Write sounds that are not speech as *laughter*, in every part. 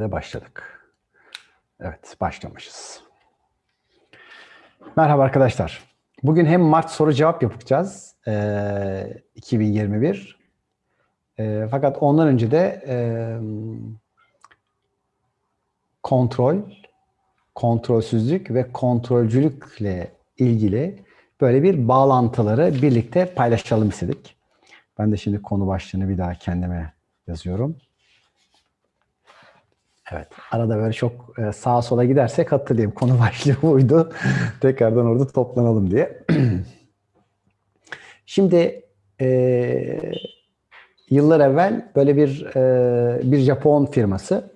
Ve başladık. Evet, başlamışız. Merhaba arkadaşlar. Bugün hem Mart soru cevap yapacağız. Ee, 2021. Ee, fakat ondan önce de e, kontrol, kontrolsüzlük ve kontrolcülükle ilgili böyle bir bağlantıları birlikte paylaşalım istedik. Ben de şimdi konu başlığını bir daha kendime yazıyorum. Evet. Arada böyle çok e, sağa sola gidersek hatırlayayım. Konu *laughs* başlığı buydu. Tekrardan orada toplanalım diye. *clears throat* Şimdi e, yıllar evvel böyle bir e, bir Japon firması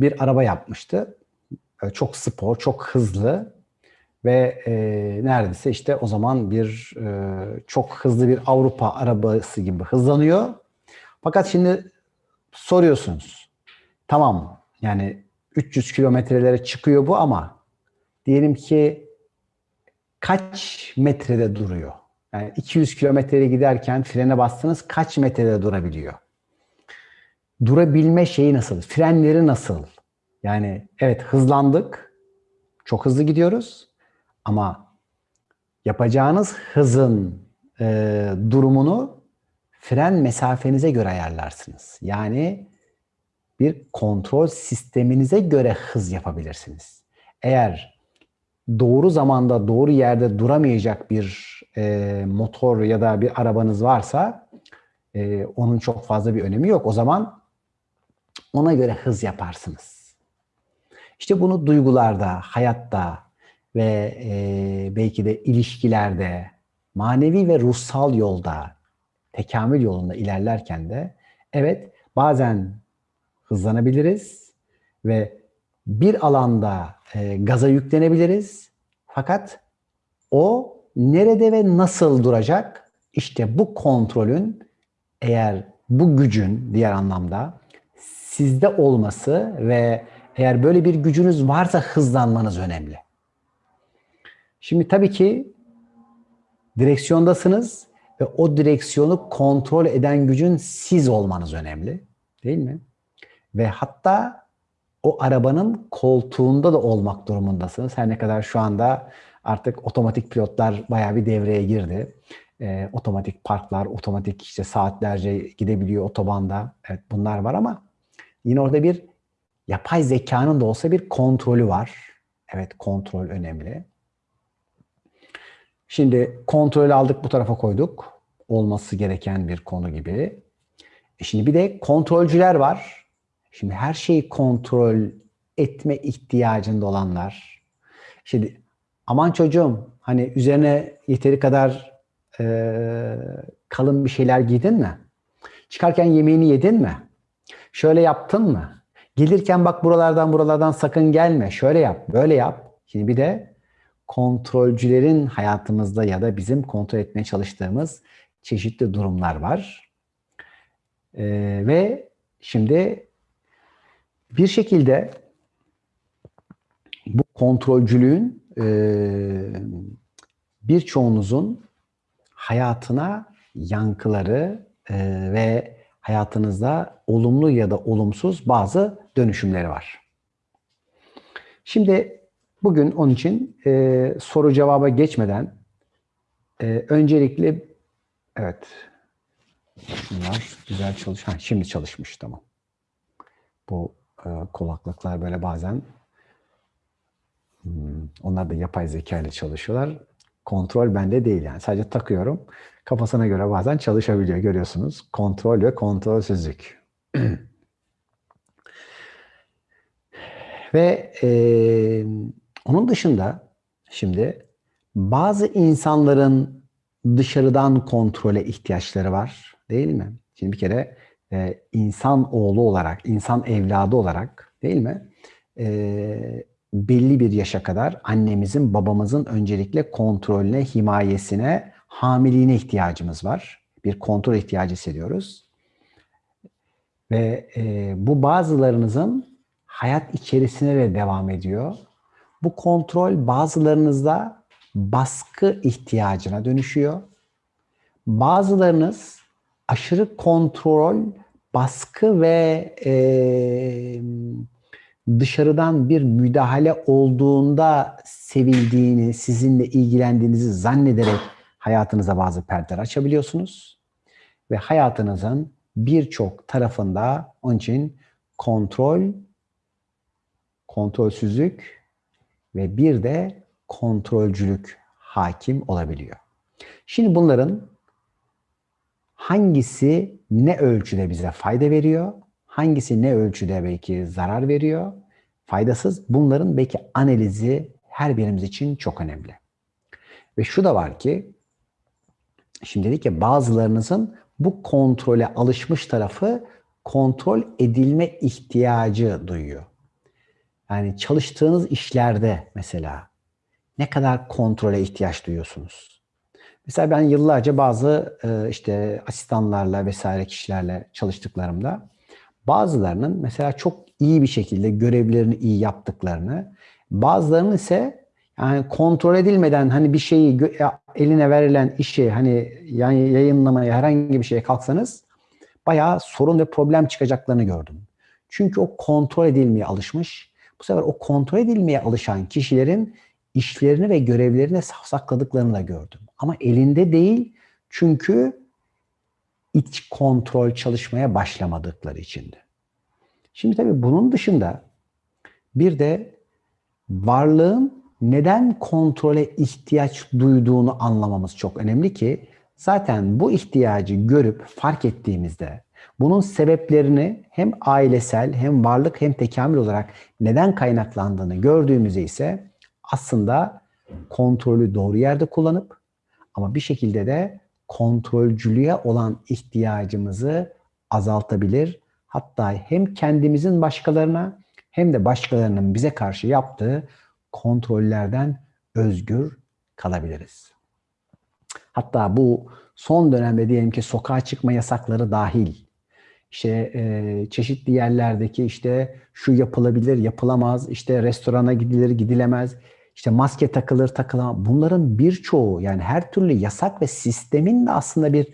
bir araba yapmıştı. E, çok spor, çok hızlı ve e, neredeyse işte o zaman bir e, çok hızlı bir Avrupa arabası gibi hızlanıyor. Fakat şimdi soruyorsunuz. Tamam yani 300 kilometrelere çıkıyor bu ama diyelim ki kaç metrede duruyor? Yani 200 kilometreye giderken frene bastınız kaç metrede durabiliyor? Durabilme şeyi nasıl? Frenleri nasıl? Yani evet hızlandık. Çok hızlı gidiyoruz. Ama yapacağınız hızın e, durumunu fren mesafenize göre ayarlarsınız. Yani bir kontrol sisteminize göre hız yapabilirsiniz. Eğer doğru zamanda doğru yerde duramayacak bir e, motor ya da bir arabanız varsa e, onun çok fazla bir önemi yok. O zaman ona göre hız yaparsınız. İşte bunu duygularda, hayatta ve e, belki de ilişkilerde, manevi ve ruhsal yolda, tekamül yolunda ilerlerken de evet bazen hızlanabiliriz ve bir alanda e, gaza yüklenebiliriz. Fakat o nerede ve nasıl duracak? İşte bu kontrolün eğer bu gücün diğer anlamda sizde olması ve eğer böyle bir gücünüz varsa hızlanmanız önemli. Şimdi tabii ki direksiyondasınız ve o direksiyonu kontrol eden gücün siz olmanız önemli. Değil mi? Ve hatta o arabanın koltuğunda da olmak durumundasınız. Her ne kadar şu anda artık otomatik pilotlar bayağı bir devreye girdi. E, otomatik parklar, otomatik işte saatlerce gidebiliyor otobanda. Evet bunlar var ama yine orada bir yapay zekanın da olsa bir kontrolü var. Evet kontrol önemli. Şimdi kontrolü aldık bu tarafa koyduk. Olması gereken bir konu gibi. E şimdi bir de kontrolcüler var. Şimdi her şeyi kontrol etme ihtiyacında olanlar. Şimdi aman çocuğum hani üzerine yeteri kadar e, kalın bir şeyler giydin mi? Çıkarken yemeğini yedin mi? Şöyle yaptın mı? Gelirken bak buralardan buralardan sakın gelme. Şöyle yap, böyle yap. Şimdi bir de kontrolcülerin hayatımızda ya da bizim kontrol etmeye çalıştığımız çeşitli durumlar var. Ee, ve şimdi bir şekilde bu kontrolcülüğün e, birçoğunuzun hayatına yankıları e, ve hayatınızda olumlu ya da olumsuz bazı dönüşümleri var. Şimdi bugün onun için e, soru cevaba geçmeden e, öncelikle evet şunlar güzel çalış. Ha, şimdi çalışmış tamam. Bu kulaklıklar böyle bazen hmm, onlar da yapay zeka ile çalışıyorlar. Kontrol bende değil yani. Sadece takıyorum. Kafasına göre bazen çalışabiliyor görüyorsunuz. Kontrol ve kontrolsüzlük. *clears throat* ve e, onun dışında şimdi bazı insanların dışarıdan kontrole ihtiyaçları var değil mi? Şimdi bir kere e, insan oğlu olarak, insan evladı olarak değil mi? E, belli bir yaşa kadar annemizin, babamızın öncelikle kontrolüne, himayesine, hamiliğine ihtiyacımız var. Bir kontrol ihtiyacı hissediyoruz. Ve e, bu bazılarınızın hayat içerisine de devam ediyor. Bu kontrol bazılarınızda baskı ihtiyacına dönüşüyor. Bazılarınız aşırı kontrol, baskı ve e, dışarıdan bir müdahale olduğunda sevildiğini, sizinle ilgilendiğinizi zannederek hayatınıza bazı perdeler açabiliyorsunuz. Ve hayatınızın birçok tarafında onun için kontrol, kontrolsüzlük ve bir de kontrolcülük hakim olabiliyor. Şimdi bunların hangisi ne ölçüde bize fayda veriyor, hangisi ne ölçüde belki zarar veriyor, faydasız bunların belki analizi her birimiz için çok önemli. Ve şu da var ki, şimdi dedik ki bazılarınızın bu kontrole alışmış tarafı kontrol edilme ihtiyacı duyuyor. Yani çalıştığınız işlerde mesela ne kadar kontrole ihtiyaç duyuyorsunuz? Mesela ben yıllarca bazı e, işte asistanlarla vesaire kişilerle çalıştıklarımda bazılarının mesela çok iyi bir şekilde görevlerini iyi yaptıklarını, bazılarının ise yani kontrol edilmeden hani bir şeyi eline verilen işi hani yani yayınlamaya herhangi bir şeye kalksanız bayağı sorun ve problem çıkacaklarını gördüm. Çünkü o kontrol edilmeye alışmış. Bu sefer o kontrol edilmeye alışan kişilerin işlerini ve görevlerini safsakladıklarını da gördüm. Ama elinde değil çünkü iç kontrol çalışmaya başlamadıkları içindi. Şimdi tabii bunun dışında bir de varlığın neden kontrole ihtiyaç duyduğunu anlamamız çok önemli ki zaten bu ihtiyacı görüp fark ettiğimizde bunun sebeplerini hem ailesel hem varlık hem tekamül olarak neden kaynaklandığını gördüğümüzde ise aslında kontrolü doğru yerde kullanıp ama bir şekilde de kontrolcülüğe olan ihtiyacımızı azaltabilir. Hatta hem kendimizin başkalarına hem de başkalarının bize karşı yaptığı kontrollerden özgür kalabiliriz. Hatta bu son dönemde diyelim ki sokağa çıkma yasakları dahil, işte e, çeşitli yerlerdeki işte şu yapılabilir, yapılamaz, işte restorana gidilir, gidilemez, işte maske takılır, takılamaz. Bunların birçoğu yani her türlü yasak ve sistemin de aslında bir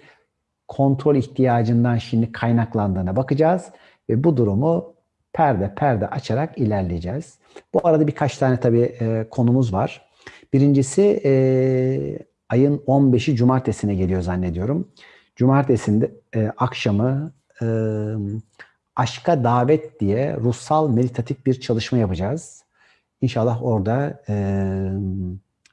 kontrol ihtiyacından şimdi kaynaklandığına bakacağız ve bu durumu perde perde açarak ilerleyeceğiz. Bu arada birkaç tane tabii e, konumuz var. Birincisi e, ayın 15'i cumartesine geliyor zannediyorum. Cumartesinde e, akşamı e, Aşka Davet diye ruhsal meditatif bir çalışma yapacağız. İnşallah orada e,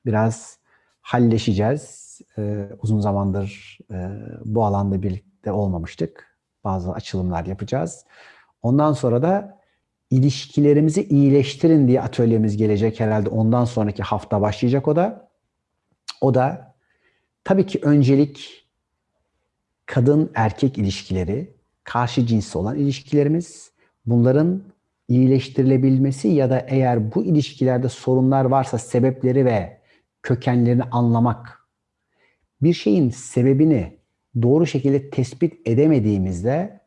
biraz halleşeceğiz. E, uzun zamandır e, bu alanda birlikte olmamıştık. Bazı açılımlar yapacağız. Ondan sonra da ilişkilerimizi iyileştirin diye atölyemiz gelecek herhalde. Ondan sonraki hafta başlayacak o da. O da tabii ki öncelik kadın erkek ilişkileri, karşı cinsli olan ilişkilerimiz, bunların iyileştirilebilmesi ya da eğer bu ilişkilerde sorunlar varsa sebepleri ve kökenlerini anlamak, bir şeyin sebebini doğru şekilde tespit edemediğimizde,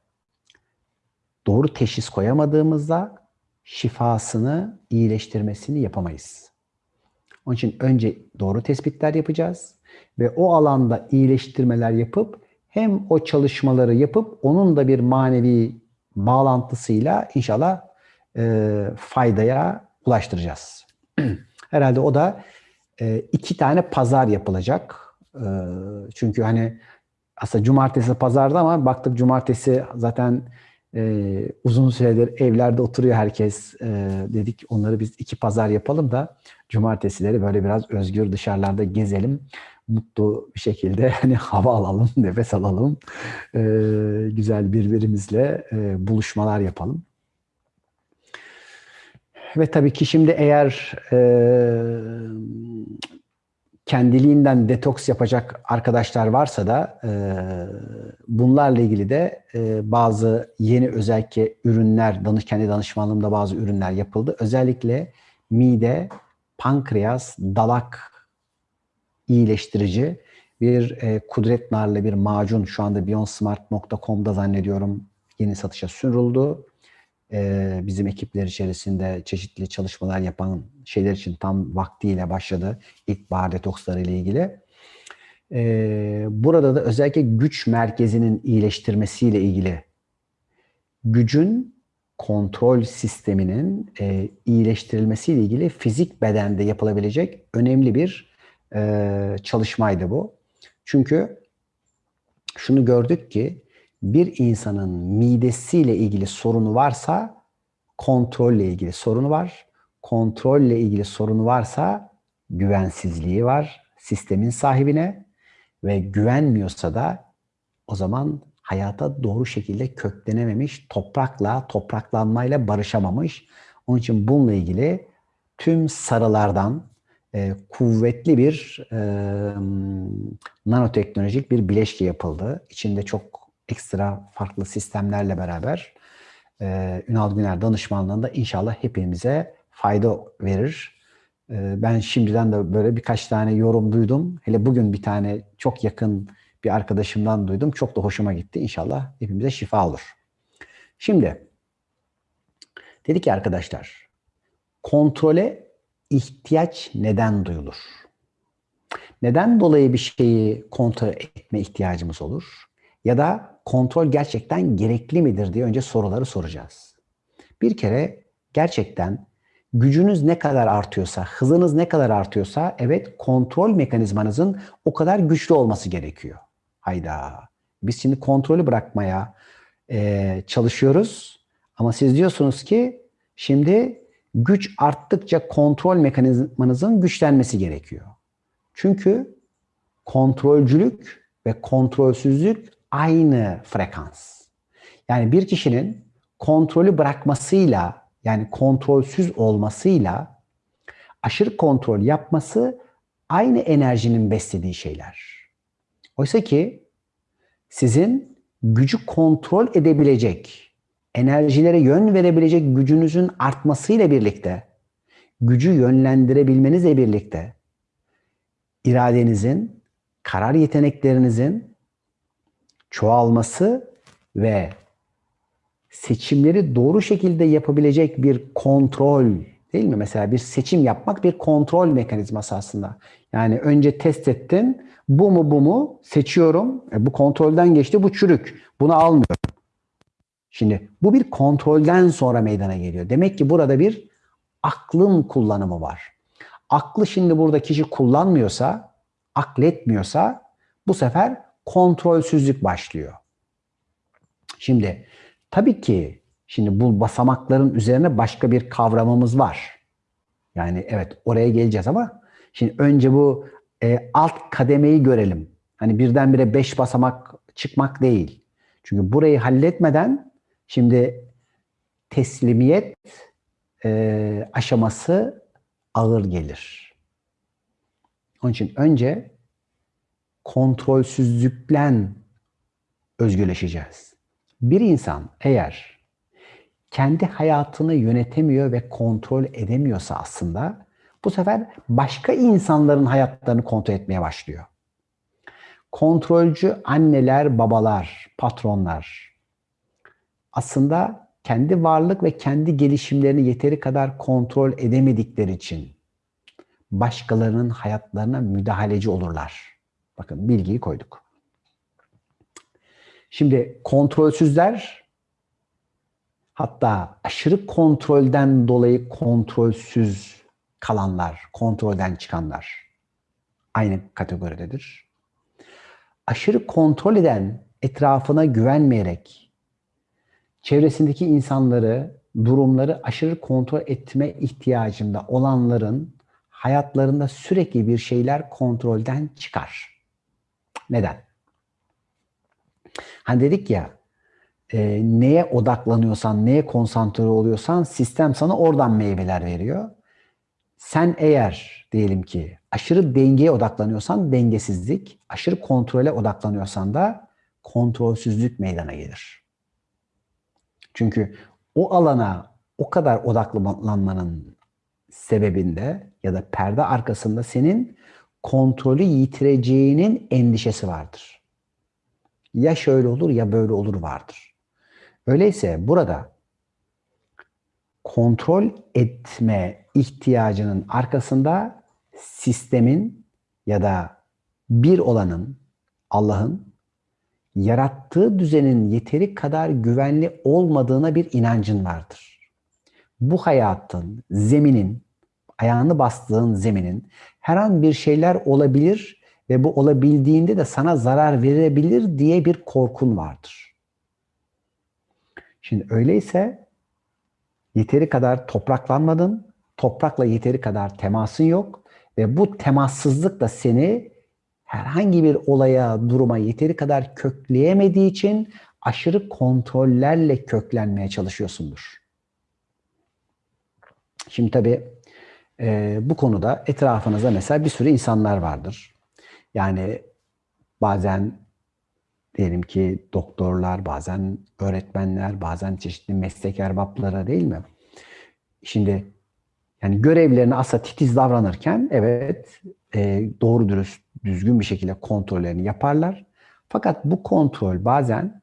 doğru teşhis koyamadığımızda şifasını, iyileştirmesini yapamayız. Onun için önce doğru tespitler yapacağız ve o alanda iyileştirmeler yapıp hem o çalışmaları yapıp onun da bir manevi bağlantısıyla inşallah e, faydaya ulaştıracağız. *clears throat* Herhalde o da e, iki tane pazar yapılacak. E, çünkü hani aslında cumartesi pazarda ama baktık cumartesi zaten e, uzun süredir evlerde oturuyor herkes. E, dedik onları biz iki pazar yapalım da cumartesileri böyle biraz özgür dışarılarda gezelim. Mutlu bir şekilde *laughs* hani hava alalım, nefes alalım. E, güzel birbirimizle e, buluşmalar yapalım. Ve tabii ki şimdi eğer e, kendiliğinden detoks yapacak arkadaşlar varsa da e, bunlarla ilgili de e, bazı yeni özellikle ürünler, danış, kendi danışmanlığımda bazı ürünler yapıldı. Özellikle mide, pankreas, dalak iyileştirici bir e, kudret narlı bir macun şu anda beyondsmart.com'da zannediyorum yeni satışa sürüldü. Bizim ekipler içerisinde çeşitli çalışmalar yapan şeyler için tam vaktiyle başladı. İlkbahar detoksları ile ilgili. Burada da özellikle güç merkezinin iyileştirmesiyle ilgili gücün kontrol sisteminin iyileştirilmesiyle ilgili fizik bedende yapılabilecek önemli bir çalışmaydı bu. Çünkü şunu gördük ki bir insanın midesiyle ilgili sorunu varsa kontrolle ilgili sorunu var. Kontrolle ilgili sorunu varsa güvensizliği var sistemin sahibine ve güvenmiyorsa da o zaman hayata doğru şekilde köklenememiş, toprakla, topraklanmayla barışamamış. Onun için bununla ilgili tüm sarılardan e, kuvvetli bir e, nanoteknolojik bir bileşke yapıldı. İçinde çok ekstra farklı sistemlerle beraber e, Ünal Güner danışmanlığında inşallah hepimize fayda verir. E, ben şimdiden de böyle birkaç tane yorum duydum. Hele bugün bir tane çok yakın bir arkadaşımdan duydum. Çok da hoşuma gitti. İnşallah hepimize şifa olur. Şimdi dedi ki arkadaşlar kontrole ihtiyaç neden duyulur? Neden dolayı bir şeyi kontrol etme ihtiyacımız olur? Ya da kontrol gerçekten gerekli midir diye önce soruları soracağız. Bir kere gerçekten gücünüz ne kadar artıyorsa, hızınız ne kadar artıyorsa evet kontrol mekanizmanızın o kadar güçlü olması gerekiyor. Hayda. Biz şimdi kontrolü bırakmaya e, çalışıyoruz. Ama siz diyorsunuz ki şimdi güç arttıkça kontrol mekanizmanızın güçlenmesi gerekiyor. Çünkü kontrolcülük ve kontrolsüzlük aynı frekans. Yani bir kişinin kontrolü bırakmasıyla yani kontrolsüz olmasıyla aşırı kontrol yapması aynı enerjinin beslediği şeyler. Oysa ki sizin gücü kontrol edebilecek, enerjilere yön verebilecek gücünüzün artmasıyla birlikte, gücü yönlendirebilmenizle birlikte iradenizin, karar yeteneklerinizin çoğalması ve seçimleri doğru şekilde yapabilecek bir kontrol değil mi? Mesela bir seçim yapmak bir kontrol mekanizması aslında. Yani önce test ettin, bu mu bu mu seçiyorum. E, bu kontrolden geçti, bu çürük. Bunu almıyorum. Şimdi bu bir kontrolden sonra meydana geliyor. Demek ki burada bir aklın kullanımı var. Aklı şimdi burada kişi kullanmıyorsa, akletmiyorsa bu sefer kontrolsüzlük başlıyor. Şimdi tabii ki şimdi bu basamakların üzerine başka bir kavramımız var. Yani evet oraya geleceğiz ama şimdi önce bu e, alt kademeyi görelim. Hani birdenbire beş basamak çıkmak değil. Çünkü burayı halletmeden şimdi teslimiyet e, aşaması ağır gelir. Onun için önce kontrolsüzlükten özgürleşeceğiz. Bir insan eğer kendi hayatını yönetemiyor ve kontrol edemiyorsa aslında bu sefer başka insanların hayatlarını kontrol etmeye başlıyor. Kontrolcü anneler, babalar, patronlar aslında kendi varlık ve kendi gelişimlerini yeteri kadar kontrol edemedikleri için başkalarının hayatlarına müdahaleci olurlar. Bakın bilgiyi koyduk. Şimdi kontrolsüzler hatta aşırı kontrolden dolayı kontrolsüz kalanlar, kontrolden çıkanlar aynı kategoridedir. Aşırı kontrol eden, etrafına güvenmeyerek, çevresindeki insanları, durumları aşırı kontrol etme ihtiyacında olanların hayatlarında sürekli bir şeyler kontrolden çıkar. Neden? Hani dedik ya, e, neye odaklanıyorsan, neye konsantre oluyorsan sistem sana oradan meyveler veriyor. Sen eğer diyelim ki aşırı dengeye odaklanıyorsan dengesizlik, aşırı kontrole odaklanıyorsan da kontrolsüzlük meydana gelir. Çünkü o alana o kadar odaklanmanın sebebinde ya da perde arkasında senin kontrolü yitireceğinin endişesi vardır. Ya şöyle olur ya böyle olur vardır. Öyleyse burada kontrol etme ihtiyacının arkasında sistemin ya da bir olanın, Allah'ın yarattığı düzenin yeteri kadar güvenli olmadığına bir inancın vardır. Bu hayatın, zeminin, ayağını bastığın zeminin her an bir şeyler olabilir ve bu olabildiğinde de sana zarar verebilir diye bir korkun vardır. Şimdi öyleyse yeteri kadar topraklanmadın, toprakla yeteri kadar temasın yok ve bu temassızlık da seni herhangi bir olaya, duruma yeteri kadar kökleyemediği için aşırı kontrollerle köklenmeye çalışıyorsundur. Şimdi tabii e, bu konuda etrafınızda mesela bir sürü insanlar vardır. Yani bazen diyelim ki doktorlar, bazen öğretmenler, bazen çeşitli meslek erbapları değil mi? Şimdi yani görevlerine asla titiz davranırken evet e, doğru dürüst, düzgün bir şekilde kontrollerini yaparlar. Fakat bu kontrol bazen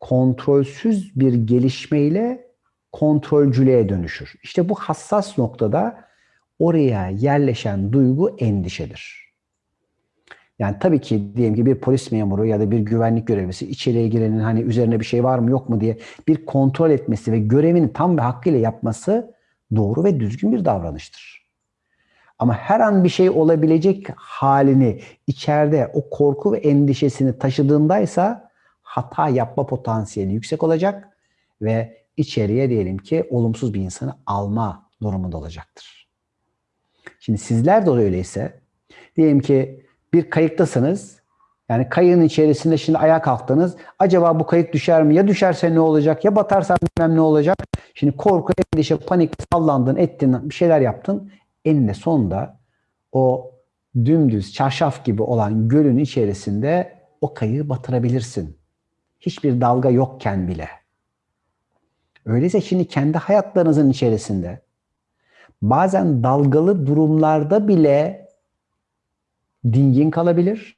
kontrolsüz bir gelişmeyle kontrolcülüğe dönüşür. İşte bu hassas noktada oraya yerleşen duygu endişedir. Yani tabii ki diyelim ki bir polis memuru ya da bir güvenlik görevlisi içeriye girenin hani üzerine bir şey var mı yok mu diye bir kontrol etmesi ve görevini tam ve hakkıyla yapması doğru ve düzgün bir davranıştır. Ama her an bir şey olabilecek halini içeride o korku ve endişesini taşıdığındaysa hata yapma potansiyeli yüksek olacak ve içeriye diyelim ki olumsuz bir insanı alma durumunda olacaktır. Şimdi sizler de öyleyse diyelim ki bir kayıktasınız. Yani kayığın içerisinde şimdi ayağa kalktınız. Acaba bu kayık düşer mi? Ya düşerse ne olacak? Ya batarsa bilmem ne olacak? Şimdi korku, endişe, panik, sallandın, ettin, bir şeyler yaptın. Eninde sonunda o dümdüz, çarşaf gibi olan gölün içerisinde o kayığı batırabilirsin. Hiçbir dalga yokken bile. Öyleyse şimdi kendi hayatlarınızın içerisinde bazen dalgalı durumlarda bile dingin kalabilir.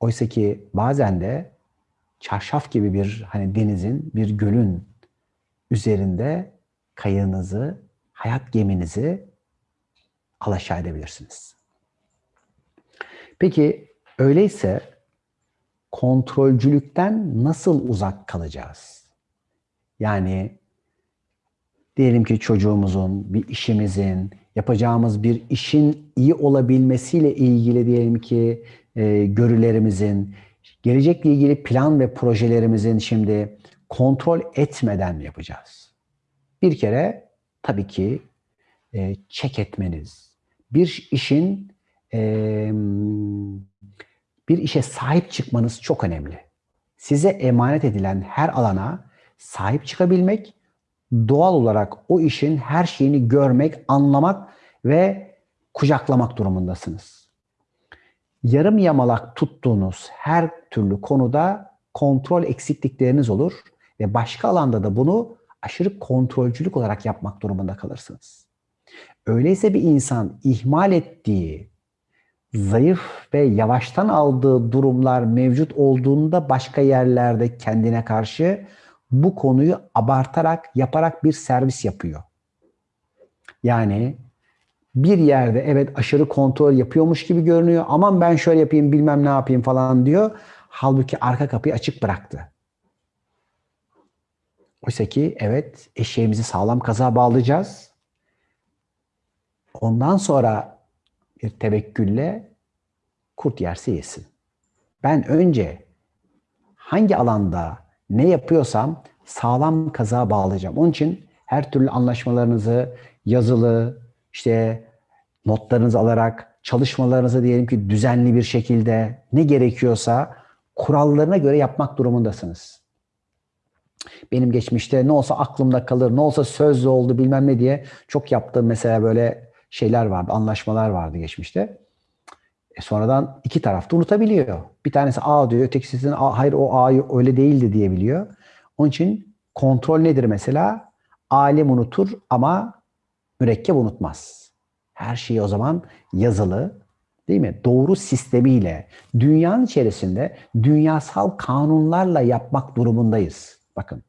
Oysa ki bazen de çarşaf gibi bir hani denizin, bir gölün üzerinde kayığınızı, hayat geminizi alaşağı edebilirsiniz. Peki öyleyse kontrolcülükten nasıl uzak kalacağız? Yani diyelim ki çocuğumuzun, bir işimizin, yapacağımız bir işin iyi olabilmesiyle ilgili diyelim ki e, görülerimizin, gelecekle ilgili plan ve projelerimizin şimdi kontrol etmeden yapacağız. Bir kere tabii ki e, check etmeniz, bir işin e, bir işe sahip çıkmanız çok önemli. Size emanet edilen her alana sahip çıkabilmek, doğal olarak o işin her şeyini görmek, anlamak ve kucaklamak durumundasınız. Yarım yamalak tuttuğunuz her türlü konuda kontrol eksiklikleriniz olur ve başka alanda da bunu aşırı kontrolcülük olarak yapmak durumunda kalırsınız. Öyleyse bir insan ihmal ettiği, zayıf ve yavaştan aldığı durumlar mevcut olduğunda başka yerlerde kendine karşı bu konuyu abartarak, yaparak bir servis yapıyor. Yani bir yerde evet aşırı kontrol yapıyormuş gibi görünüyor. Aman ben şöyle yapayım bilmem ne yapayım falan diyor. Halbuki arka kapıyı açık bıraktı. Oysa ki evet eşeğimizi sağlam kaza bağlayacağız. Ondan sonra bir tevekkülle kurt yerse yesin. Ben önce hangi alanda ne yapıyorsam sağlam kaza bağlayacağım. Onun için her türlü anlaşmalarınızı yazılı, işte notlarınızı alarak, çalışmalarınızı diyelim ki düzenli bir şekilde ne gerekiyorsa kurallarına göre yapmak durumundasınız. Benim geçmişte ne olsa aklımda kalır, ne olsa sözlü oldu bilmem ne diye çok yaptığım mesela böyle şeyler vardı, anlaşmalar vardı geçmişte. E sonradan iki tarafta unutabiliyor. Bir tanesi A diyor, ötekisi hayır o A öyle değildi diyebiliyor. Onun için kontrol nedir mesela? Alim unutur ama mürekkep unutmaz. Her şeyi o zaman yazılı, değil mi? Doğru sistemiyle, dünyanın içerisinde dünyasal kanunlarla yapmak durumundayız. Bakın.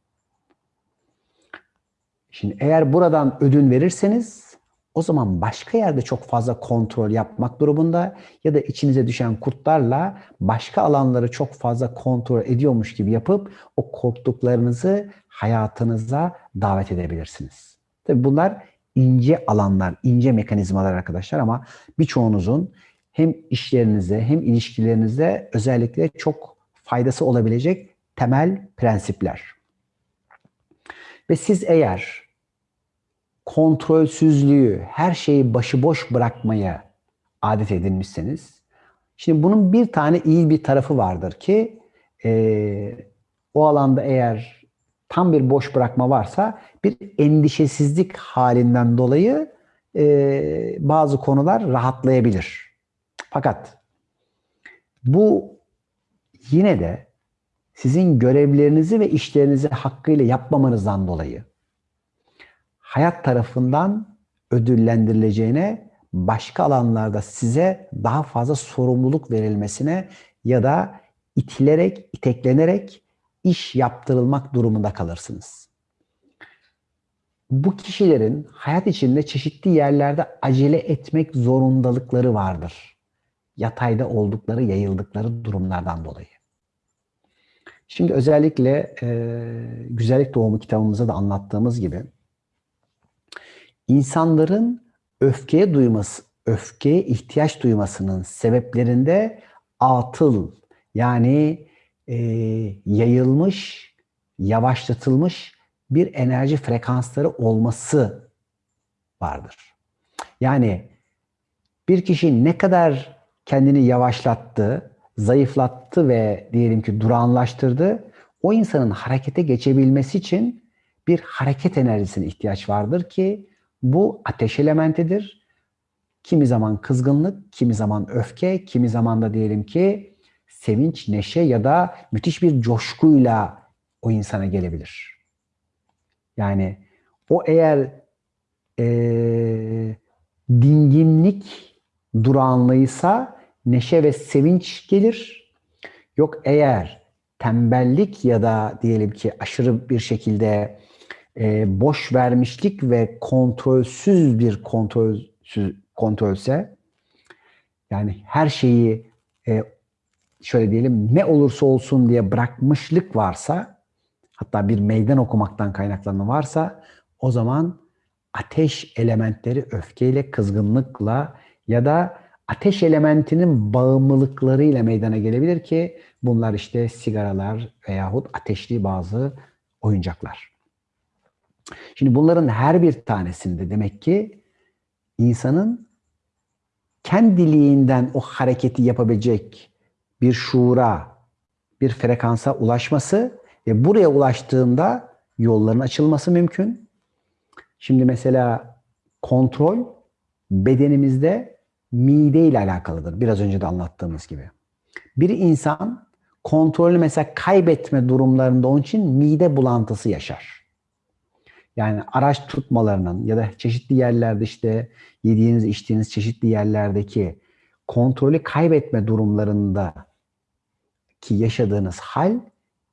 Şimdi eğer buradan ödün verirseniz o zaman başka yerde çok fazla kontrol yapmak durumunda ya da içinize düşen kurtlarla başka alanları çok fazla kontrol ediyormuş gibi yapıp o korktuklarınızı hayatınıza davet edebilirsiniz. Tabii bunlar ince alanlar, ince mekanizmalar arkadaşlar ama birçoğunuzun hem işlerinize hem ilişkilerinize özellikle çok faydası olabilecek temel prensipler. Ve siz eğer kontrolsüzlüğü, her şeyi başıboş bırakmaya adet edinmişseniz, şimdi bunun bir tane iyi bir tarafı vardır ki e, o alanda eğer tam bir boş bırakma varsa bir endişesizlik halinden dolayı e, bazı konular rahatlayabilir. Fakat bu yine de sizin görevlerinizi ve işlerinizi hakkıyla yapmamanızdan dolayı hayat tarafından ödüllendirileceğine, başka alanlarda size daha fazla sorumluluk verilmesine ya da itilerek, iteklenerek iş yaptırılmak durumunda kalırsınız. Bu kişilerin hayat içinde çeşitli yerlerde acele etmek zorundalıkları vardır. Yatayda oldukları, yayıldıkları durumlardan dolayı. Şimdi özellikle e, Güzellik Doğumu kitabımızda da anlattığımız gibi insanların öfkeye duyması, öfkeye ihtiyaç duymasının sebeplerinde atıl yani e, yayılmış, yavaşlatılmış bir enerji frekansları olması vardır. Yani bir kişi ne kadar kendini yavaşlattı, zayıflattı ve diyelim ki durağanlaştırdı, o insanın harekete geçebilmesi için bir hareket enerjisine ihtiyaç vardır ki bu ateş elementidir. Kimi zaman kızgınlık, kimi zaman öfke, kimi zaman da diyelim ki sevinç, neşe ya da müthiş bir coşkuyla o insana gelebilir. Yani o eğer e, dinginlik durağanlığıysa neşe ve sevinç gelir. Yok eğer tembellik ya da diyelim ki aşırı bir şekilde e, boş vermişlik ve kontrolsüz bir kontrolsüz kontrolse yani her şeyi e, şöyle diyelim ne olursa olsun diye bırakmışlık varsa hatta bir meydan okumaktan kaynaklanan varsa o zaman ateş elementleri öfkeyle, kızgınlıkla ya da ateş elementinin bağımlılıklarıyla meydana gelebilir ki bunlar işte sigaralar veyahut ateşli bazı oyuncaklar. Şimdi bunların her bir tanesinde demek ki insanın kendiliğinden o hareketi yapabilecek bir şuura, bir frekansa ulaşması ve buraya ulaştığında yolların açılması mümkün. Şimdi mesela kontrol bedenimizde mide ile alakalıdır. Biraz önce de anlattığımız gibi. Bir insan kontrolü mesela kaybetme durumlarında onun için mide bulantısı yaşar. Yani araç tutmalarının ya da çeşitli yerlerde işte yediğiniz içtiğiniz çeşitli yerlerdeki kontrolü kaybetme durumlarında ki yaşadığınız hal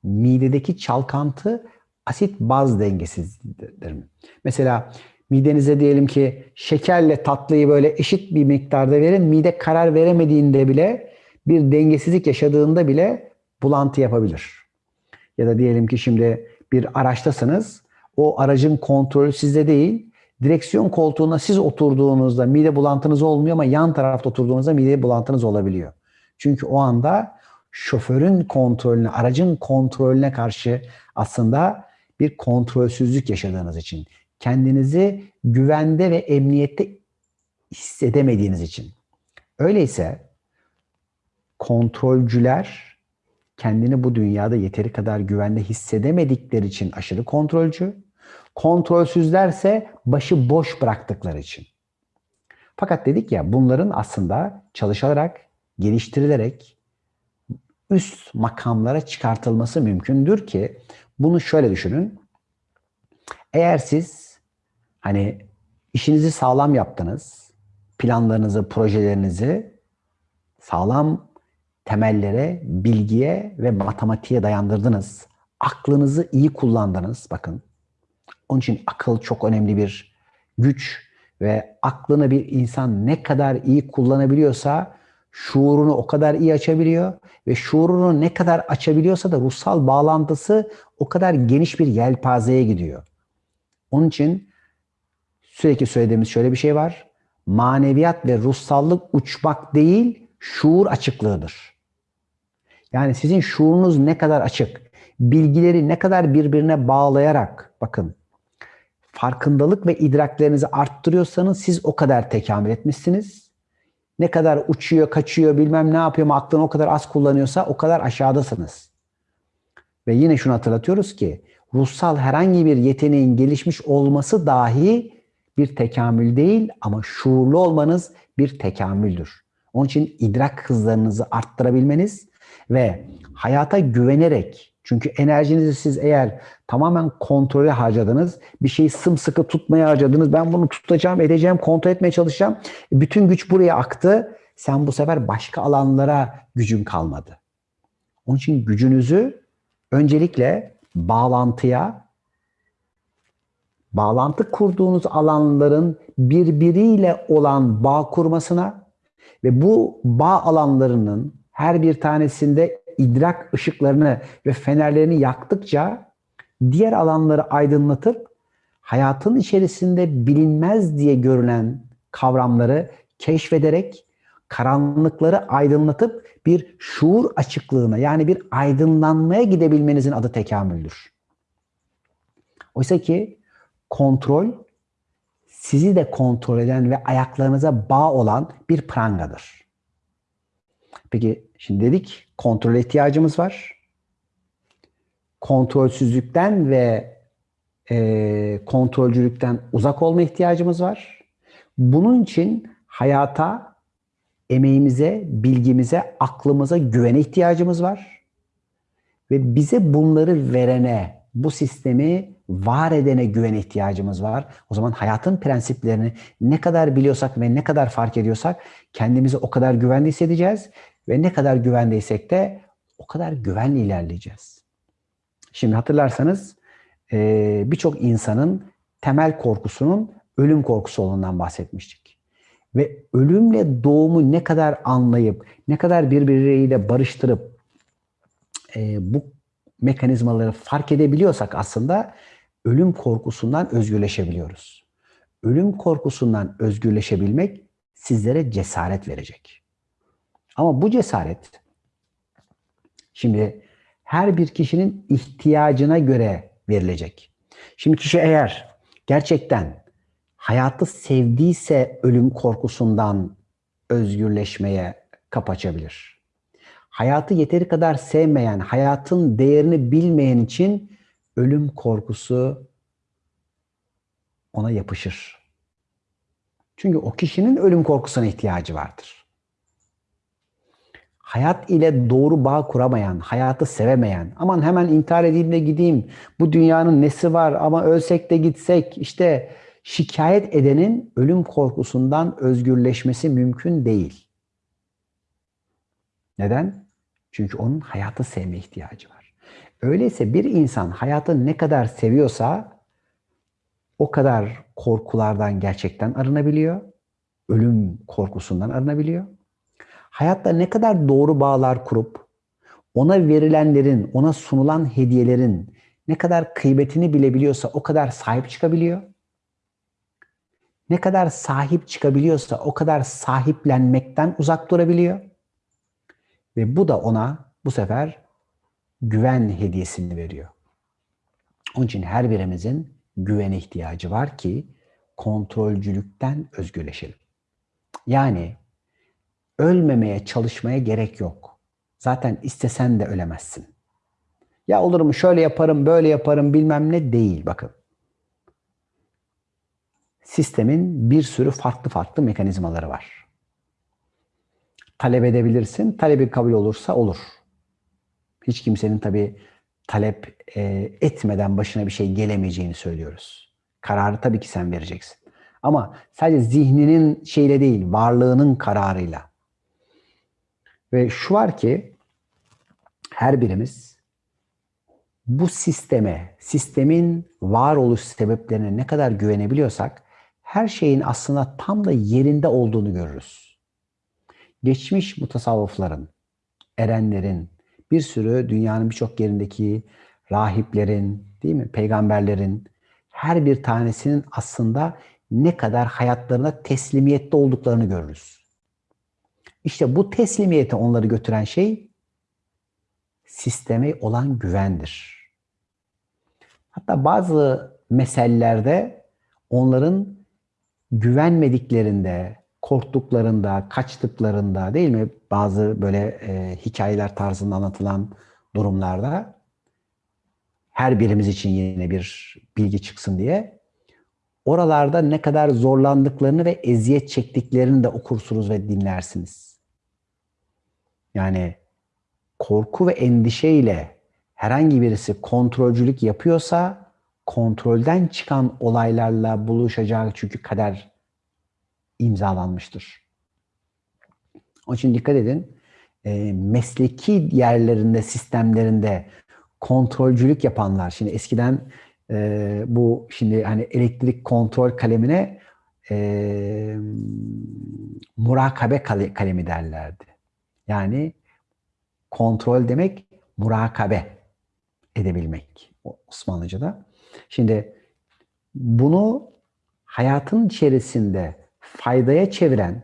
midedeki çalkantı asit baz dengesizliğidir. Mesela midenize diyelim ki şekerle tatlıyı böyle eşit bir miktarda verin. Mide karar veremediğinde bile bir dengesizlik yaşadığında bile bulantı yapabilir. Ya da diyelim ki şimdi bir araçtasınız o aracın kontrolü sizde değil. Direksiyon koltuğuna siz oturduğunuzda mide bulantınız olmuyor ama yan tarafta oturduğunuzda mide bulantınız olabiliyor. Çünkü o anda şoförün kontrolüne, aracın kontrolüne karşı aslında bir kontrolsüzlük yaşadığınız için, kendinizi güvende ve emniyette hissedemediğiniz için. Öyleyse kontrolcüler kendini bu dünyada yeteri kadar güvende hissedemedikleri için aşırı kontrolcü, Kontrolsüzlerse başı boş bıraktıkları için. Fakat dedik ya bunların aslında çalışılarak, geliştirilerek üst makamlara çıkartılması mümkündür ki bunu şöyle düşünün. Eğer siz hani işinizi sağlam yaptınız, planlarınızı, projelerinizi sağlam temellere, bilgiye ve matematiğe dayandırdınız. Aklınızı iyi kullandınız. Bakın onun için akıl çok önemli bir güç Ve aklını bir insan ne kadar iyi kullanabiliyorsa şuurunu o kadar iyi açabiliyor ve şuurunu ne kadar açabiliyorsa da ruhsal bağlantısı o kadar geniş bir yelpazeye gidiyor. Onun için sürekli söylediğimiz şöyle bir şey var. Maneviyat ve ruhsallık uçmak değil, şuur açıklığıdır. Yani sizin şuurunuz ne kadar açık, bilgileri ne kadar birbirine bağlayarak bakın farkındalık ve idraklerinizi arttırıyorsanız siz o kadar tekamül etmişsiniz. Ne kadar uçuyor, kaçıyor, bilmem ne yapıyor aklını o kadar az kullanıyorsa o kadar aşağıdasınız. Ve yine şunu hatırlatıyoruz ki ruhsal herhangi bir yeteneğin gelişmiş olması dahi bir tekamül değil ama şuurlu olmanız bir tekamüldür. Onun için idrak hızlarınızı arttırabilmeniz ve hayata güvenerek çünkü enerjinizi siz eğer tamamen kontrole harcadınız, bir şeyi sımsıkı tutmaya harcadınız, ben bunu tutacağım, edeceğim, kontrol etmeye çalışacağım. Bütün güç buraya aktı. Sen bu sefer başka alanlara gücün kalmadı. Onun için gücünüzü öncelikle bağlantıya, bağlantı kurduğunuz alanların birbiriyle olan bağ kurmasına ve bu bağ alanlarının her bir tanesinde idrak ışıklarını ve fenerlerini yaktıkça diğer alanları aydınlatıp hayatın içerisinde bilinmez diye görülen kavramları keşfederek karanlıkları aydınlatıp bir şuur açıklığına yani bir aydınlanmaya gidebilmenizin adı tekamüldür. Oysa ki kontrol sizi de kontrol eden ve ayaklarınıza bağ olan bir prangadır. Peki şimdi dedik kontrol ihtiyacımız var. Kontrolsüzlükten ve e, kontrolcülükten uzak olma ihtiyacımız var. Bunun için hayata, emeğimize, bilgimize, aklımıza güvene ihtiyacımız var. Ve bize bunları verene, bu sistemi var edene güvene ihtiyacımız var. O zaman hayatın prensiplerini ne kadar biliyorsak ve ne kadar fark ediyorsak kendimizi o kadar güvende hissedeceğiz ve ne kadar güvendeysek de o kadar güvenli ilerleyeceğiz. Şimdi hatırlarsanız birçok insanın temel korkusunun ölüm korkusu olduğundan bahsetmiştik. Ve ölümle doğumu ne kadar anlayıp, ne kadar birbirleriyle barıştırıp bu mekanizmaları fark edebiliyorsak aslında ölüm korkusundan özgürleşebiliyoruz. Ölüm korkusundan özgürleşebilmek sizlere cesaret verecek. Ama bu cesaret şimdi her bir kişinin ihtiyacına göre verilecek. Şimdi kişi eğer gerçekten hayatı sevdiyse ölüm korkusundan özgürleşmeye kapı açabilir. Hayatı yeteri kadar sevmeyen, hayatın değerini bilmeyen için ölüm korkusu ona yapışır. Çünkü o kişinin ölüm korkusuna ihtiyacı vardır hayat ile doğru bağ kuramayan, hayatı sevemeyen, aman hemen intihar edeyim de gideyim, bu dünyanın nesi var ama ölsek de gitsek, işte şikayet edenin ölüm korkusundan özgürleşmesi mümkün değil. Neden? Çünkü onun hayatı sevme ihtiyacı var. Öyleyse bir insan hayatı ne kadar seviyorsa o kadar korkulardan gerçekten arınabiliyor. Ölüm korkusundan arınabiliyor hayatta ne kadar doğru bağlar kurup ona verilenlerin, ona sunulan hediyelerin ne kadar kıymetini bilebiliyorsa o kadar sahip çıkabiliyor. Ne kadar sahip çıkabiliyorsa o kadar sahiplenmekten uzak durabiliyor. Ve bu da ona bu sefer güven hediyesini veriyor. Onun için her birimizin güvene ihtiyacı var ki kontrolcülükten özgürleşelim. Yani ölmemeye çalışmaya gerek yok. Zaten istesen de ölemezsin. Ya olur mu şöyle yaparım, böyle yaparım bilmem ne değil bakın. Sistemin bir sürü farklı farklı mekanizmaları var. Talep edebilirsin. Talebi kabul olursa olur. Hiç kimsenin tabii talep e, etmeden başına bir şey gelemeyeceğini söylüyoruz. Kararı tabii ki sen vereceksin. Ama sadece zihninin şeyle değil, varlığının kararıyla. Ve şu var ki her birimiz bu sisteme, sistemin varoluş sebeplerine ne kadar güvenebiliyorsak her şeyin aslında tam da yerinde olduğunu görürüz. Geçmiş mutasavvıfların, erenlerin, bir sürü dünyanın birçok yerindeki rahiplerin, değil mi? Peygamberlerin her bir tanesinin aslında ne kadar hayatlarına teslimiyette olduklarını görürüz. İşte bu teslimiyete onları götüren şey sisteme olan güvendir. Hatta bazı mesellerde onların güvenmediklerinde, korktuklarında, kaçtıklarında değil mi? Bazı böyle e, hikayeler tarzında anlatılan durumlarda her birimiz için yine bir bilgi çıksın diye oralarda ne kadar zorlandıklarını ve eziyet çektiklerini de okursunuz ve dinlersiniz. Yani korku ve endişeyle herhangi birisi kontrolcülük yapıyorsa kontrolden çıkan olaylarla buluşacağı çünkü kader imzalanmıştır. Onun için dikkat edin. E, mesleki yerlerinde, sistemlerinde kontrolcülük yapanlar, şimdi eskiden e, bu şimdi hani elektrik kontrol kalemine e, murakabe kalemi derlerdi. Yani kontrol demek murakabe edebilmek Osmanlıca'da. Şimdi bunu hayatın içerisinde faydaya çeviren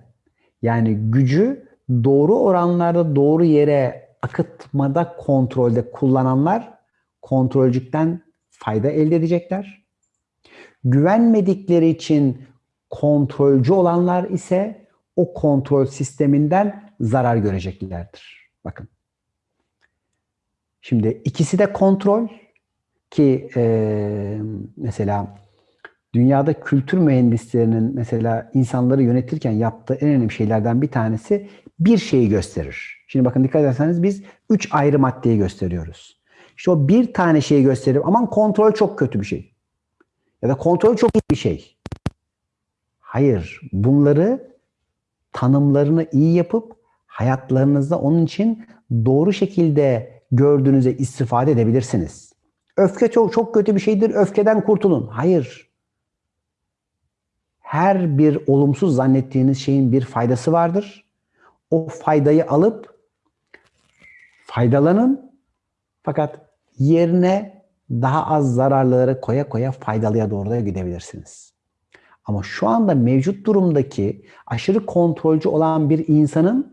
yani gücü doğru oranlarda doğru yere akıtmada kontrolde kullananlar kontrolcükten fayda elde edecekler. Güvenmedikleri için kontrolcü olanlar ise o kontrol sisteminden zarar göreceklerdir. Bakın. Şimdi ikisi de kontrol ki e, mesela dünyada kültür mühendislerinin mesela insanları yönetirken yaptığı en önemli şeylerden bir tanesi bir şeyi gösterir. Şimdi bakın dikkat ederseniz biz üç ayrı maddeyi gösteriyoruz. İşte o bir tane şeyi gösterir. Aman kontrol çok kötü bir şey. Ya da kontrol çok iyi bir şey. Hayır. Bunları tanımlarını iyi yapıp hayatlarınızda onun için doğru şekilde gördüğünüze istifade edebilirsiniz. Öfke çok, çok kötü bir şeydir. Öfkeden kurtulun. Hayır. Her bir olumsuz zannettiğiniz şeyin bir faydası vardır. O faydayı alıp faydalanın. Fakat yerine daha az zararları koya koya faydalıya doğru da gidebilirsiniz. Ama şu anda mevcut durumdaki aşırı kontrolcü olan bir insanın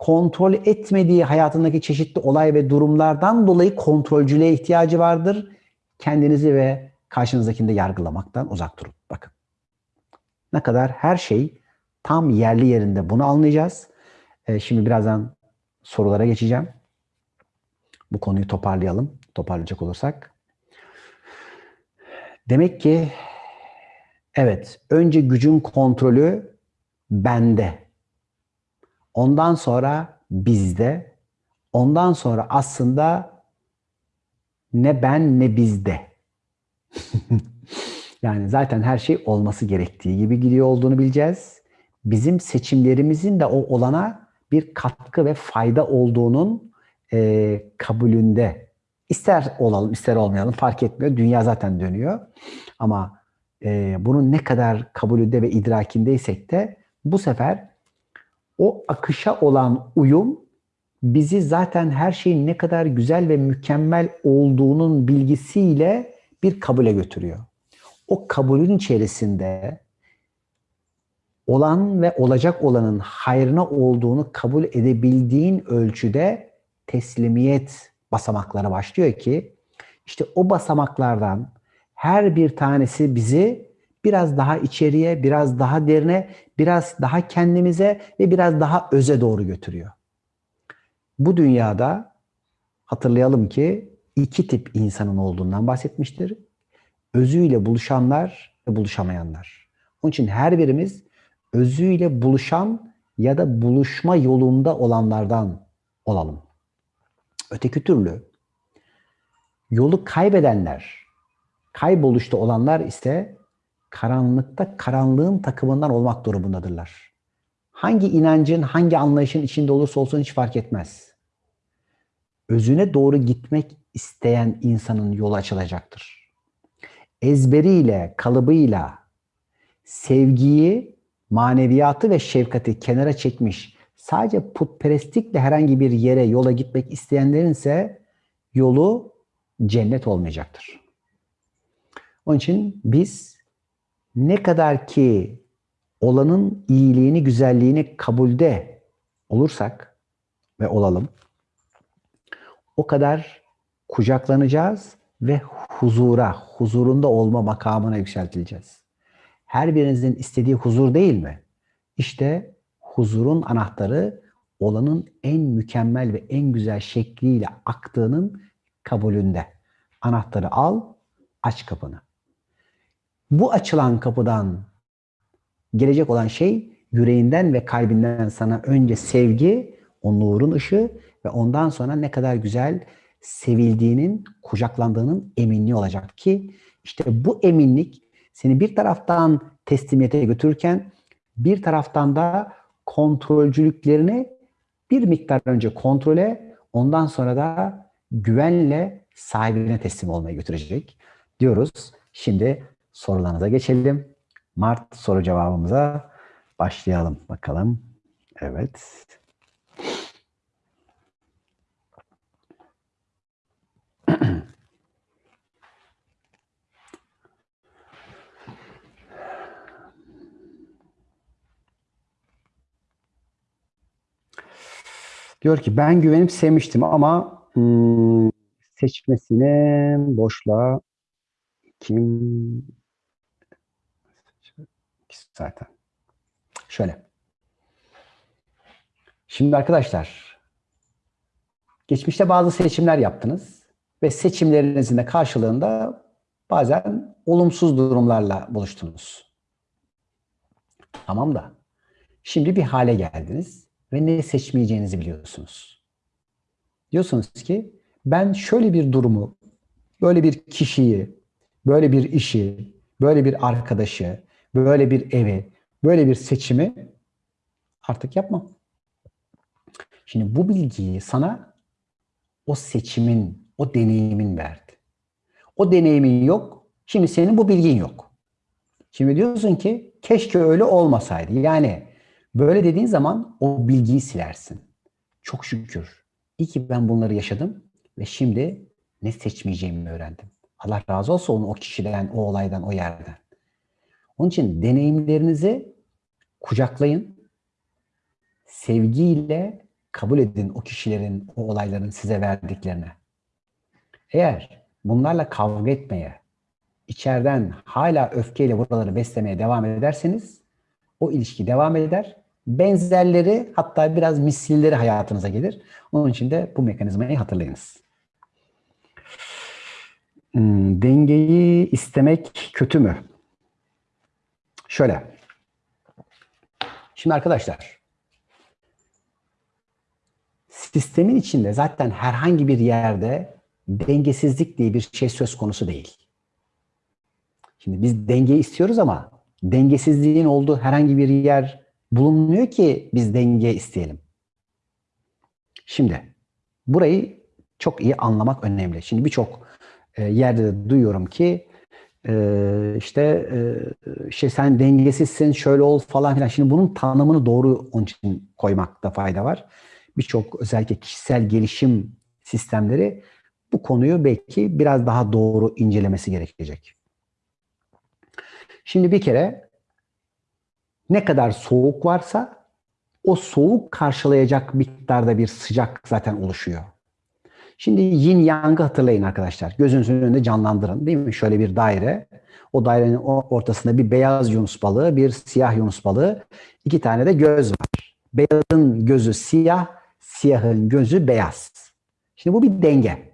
kontrol etmediği hayatındaki çeşitli olay ve durumlardan dolayı kontrolcülüğe ihtiyacı vardır. Kendinizi ve karşınızdakini de yargılamaktan uzak durun. Bakın. Ne kadar her şey tam yerli yerinde bunu anlayacağız. Ee, şimdi birazdan sorulara geçeceğim. Bu konuyu toparlayalım. Toparlayacak olursak. Demek ki evet önce gücün kontrolü bende Ondan sonra bizde, ondan sonra aslında ne ben ne bizde. *laughs* yani zaten her şey olması gerektiği gibi gidiyor olduğunu bileceğiz. Bizim seçimlerimizin de o olana bir katkı ve fayda olduğunun e, kabulünde. İster olalım, ister olmayalım fark etmiyor. Dünya zaten dönüyor. Ama e, bunun ne kadar kabulünde ve idrakindeysek de bu sefer o akışa olan uyum bizi zaten her şeyin ne kadar güzel ve mükemmel olduğunun bilgisiyle bir kabule götürüyor. O kabulün içerisinde olan ve olacak olanın hayrına olduğunu kabul edebildiğin ölçüde teslimiyet basamakları başlıyor ki işte o basamaklardan her bir tanesi bizi biraz daha içeriye, biraz daha derine, biraz daha kendimize ve biraz daha öze doğru götürüyor. Bu dünyada hatırlayalım ki iki tip insanın olduğundan bahsetmiştir. Özüyle buluşanlar ve buluşamayanlar. Onun için her birimiz özüyle buluşan ya da buluşma yolunda olanlardan olalım. Öteki türlü yolu kaybedenler, kayboluşta olanlar ise karanlıkta karanlığın takımından olmak durumundadırlar. Hangi inancın, hangi anlayışın içinde olursa olsun hiç fark etmez. Özüne doğru gitmek isteyen insanın yolu açılacaktır. Ezberiyle, kalıbıyla, sevgiyi, maneviyatı ve şefkati kenara çekmiş, sadece putperestlikle herhangi bir yere, yola gitmek isteyenlerin ise yolu cennet olmayacaktır. Onun için biz ne kadar ki olanın iyiliğini, güzelliğini kabulde olursak ve olalım, o kadar kucaklanacağız ve huzura, huzurunda olma makamına yükseltileceğiz. Her birinizin istediği huzur değil mi? İşte huzurun anahtarı olanın en mükemmel ve en güzel şekliyle aktığının kabulünde. Anahtarı al, aç kapını. Bu açılan kapıdan gelecek olan şey yüreğinden ve kalbinden sana önce sevgi, o nurun ışığı ve ondan sonra ne kadar güzel sevildiğinin, kucaklandığının eminliği olacak ki işte bu eminlik seni bir taraftan teslimiyete götürürken bir taraftan da kontrolcülüklerini bir miktar önce kontrole ondan sonra da güvenle sahibine teslim olmaya götürecek diyoruz. Şimdi sorularınıza geçelim. Mart soru cevabımıza başlayalım bakalım. Evet. *clears throat* Diyor ki ben güvenip sevmiştim ama hmm, seçmesine boşla kim zaten. Şöyle. Şimdi arkadaşlar geçmişte bazı seçimler yaptınız ve seçimlerinizin de karşılığında bazen olumsuz durumlarla buluştunuz. Tamam da şimdi bir hale geldiniz ve ne seçmeyeceğinizi biliyorsunuz. Diyorsunuz ki ben şöyle bir durumu, böyle bir kişiyi, böyle bir işi, böyle bir arkadaşı, böyle bir evi, böyle bir seçimi artık yapmam. Şimdi bu bilgiyi sana o seçimin, o deneyimin verdi. O deneyimin yok, şimdi senin bu bilgin yok. Şimdi diyorsun ki keşke öyle olmasaydı. Yani Böyle dediğin zaman o bilgiyi silersin. Çok şükür. İyi ki ben bunları yaşadım ve şimdi ne seçmeyeceğimi öğrendim. Allah razı olsun o kişiden, o olaydan, o yerden. Onun için deneyimlerinizi kucaklayın. Sevgiyle kabul edin o kişilerin, o olayların size verdiklerine. Eğer bunlarla kavga etmeye, içeriden hala öfkeyle buraları beslemeye devam ederseniz o ilişki devam eder benzerleri hatta biraz misilleri hayatınıza gelir. Onun için de bu mekanizmayı hatırlayınız. Hmm, dengeyi istemek kötü mü? Şöyle. Şimdi arkadaşlar sistemin içinde zaten herhangi bir yerde dengesizlik diye bir şey söz konusu değil. Şimdi biz dengeyi istiyoruz ama dengesizliğin olduğu herhangi bir yer bulunmuyor ki biz denge isteyelim. Şimdi burayı çok iyi anlamak önemli. Şimdi birçok e, yerde de duyuyorum ki e, işte e, sen dengesizsin şöyle ol falan filan. Şimdi bunun tanımını doğru onun için koymakta fayda var. Birçok özellikle kişisel gelişim sistemleri bu konuyu belki biraz daha doğru incelemesi gerekecek. Şimdi bir kere ne kadar soğuk varsa o soğuk karşılayacak miktarda bir sıcak zaten oluşuyor. Şimdi yin yang'ı hatırlayın arkadaşlar. Gözünüzün önünde canlandırın değil mi? Şöyle bir daire. O dairenin ortasında bir beyaz yunus balığı, bir siyah yunus balığı, iki tane de göz var. Beyazın gözü siyah, siyahın gözü beyaz. Şimdi bu bir denge.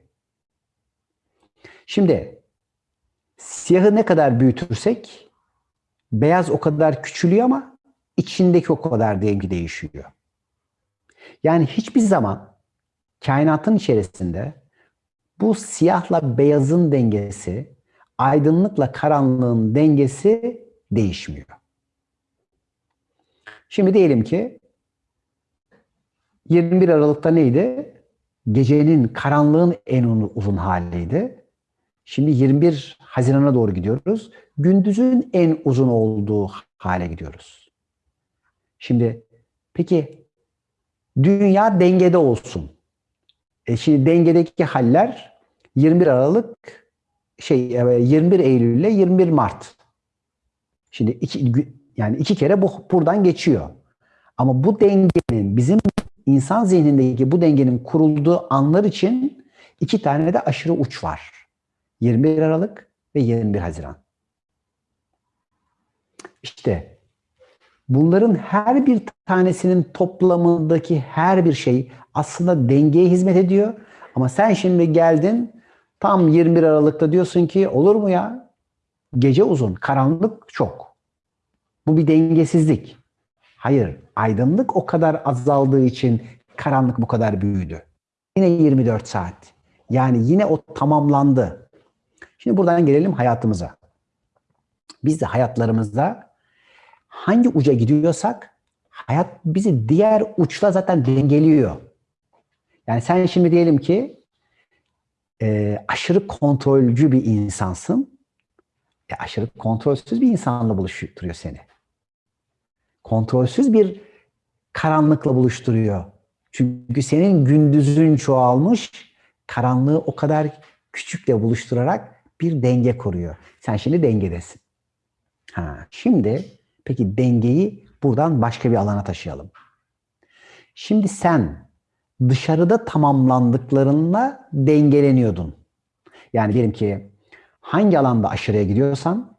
Şimdi siyahı ne kadar büyütürsek Beyaz o kadar küçülüyor ama içindeki o kadar denge değişiyor. Yani hiçbir zaman kainatın içerisinde bu siyahla beyazın dengesi, aydınlıkla karanlığın dengesi değişmiyor. Şimdi diyelim ki 21 Aralık'ta neydi? Gecenin, karanlığın en uzun haliydi. Şimdi 21 Haziran'a doğru gidiyoruz. Gündüzün en uzun olduğu hale gidiyoruz. Şimdi peki dünya dengede olsun. E şimdi dengedeki haller 21 Aralık şey 21 Eylül ile 21 Mart. Şimdi iki, yani iki kere bu buradan geçiyor. Ama bu dengenin bizim insan zihnindeki bu dengenin kurulduğu anlar için iki tane de aşırı uç var. 21 Aralık ve 21 Haziran. İşte bunların her bir tanesinin toplamındaki her bir şey aslında dengeye hizmet ediyor. Ama sen şimdi geldin tam 21 Aralık'ta diyorsun ki olur mu ya? Gece uzun, karanlık çok. Bu bir dengesizlik. Hayır, aydınlık o kadar azaldığı için karanlık bu kadar büyüdü. Yine 24 saat. Yani yine o tamamlandı. Şimdi buradan gelelim hayatımıza. Biz de hayatlarımızda hangi uca gidiyorsak hayat bizi diğer uçla zaten dengeliyor. Yani sen şimdi diyelim ki e, aşırı kontrolcü bir insansın. E, aşırı kontrolsüz bir insanla buluşturuyor seni. Kontrolsüz bir karanlıkla buluşturuyor. Çünkü senin gündüzün çoğalmış, karanlığı o kadar küçükle buluşturarak bir denge kuruyor. Sen şimdi dengedesin. Ha, şimdi peki dengeyi buradan başka bir alana taşıyalım. Şimdi sen dışarıda tamamlandıklarınla dengeleniyordun. Yani diyelim ki hangi alanda aşırıya gidiyorsan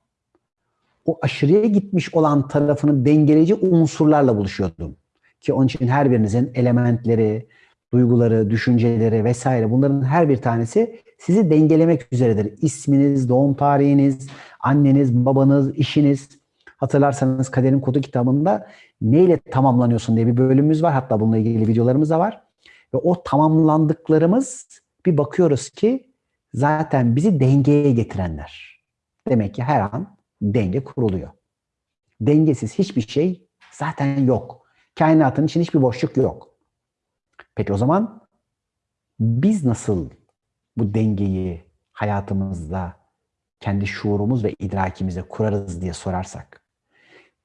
o aşırıya gitmiş olan tarafını dengeleyici unsurlarla buluşuyordun. Ki onun için her birinizin elementleri, duyguları, düşünceleri vesaire bunların her bir tanesi sizi dengelemek üzeredir. İsminiz, doğum tarihiniz, anneniz, babanız, işiniz. Hatırlarsanız Kaderin Kodu kitabında neyle tamamlanıyorsun diye bir bölümümüz var. Hatta bununla ilgili videolarımız da var. Ve o tamamlandıklarımız bir bakıyoruz ki zaten bizi dengeye getirenler. Demek ki her an denge kuruluyor. Dengesiz hiçbir şey zaten yok. Kainatın için hiçbir boşluk yok. Peki o zaman biz nasıl bu dengeyi hayatımızda kendi şuurumuz ve idrakimize kurarız diye sorarsak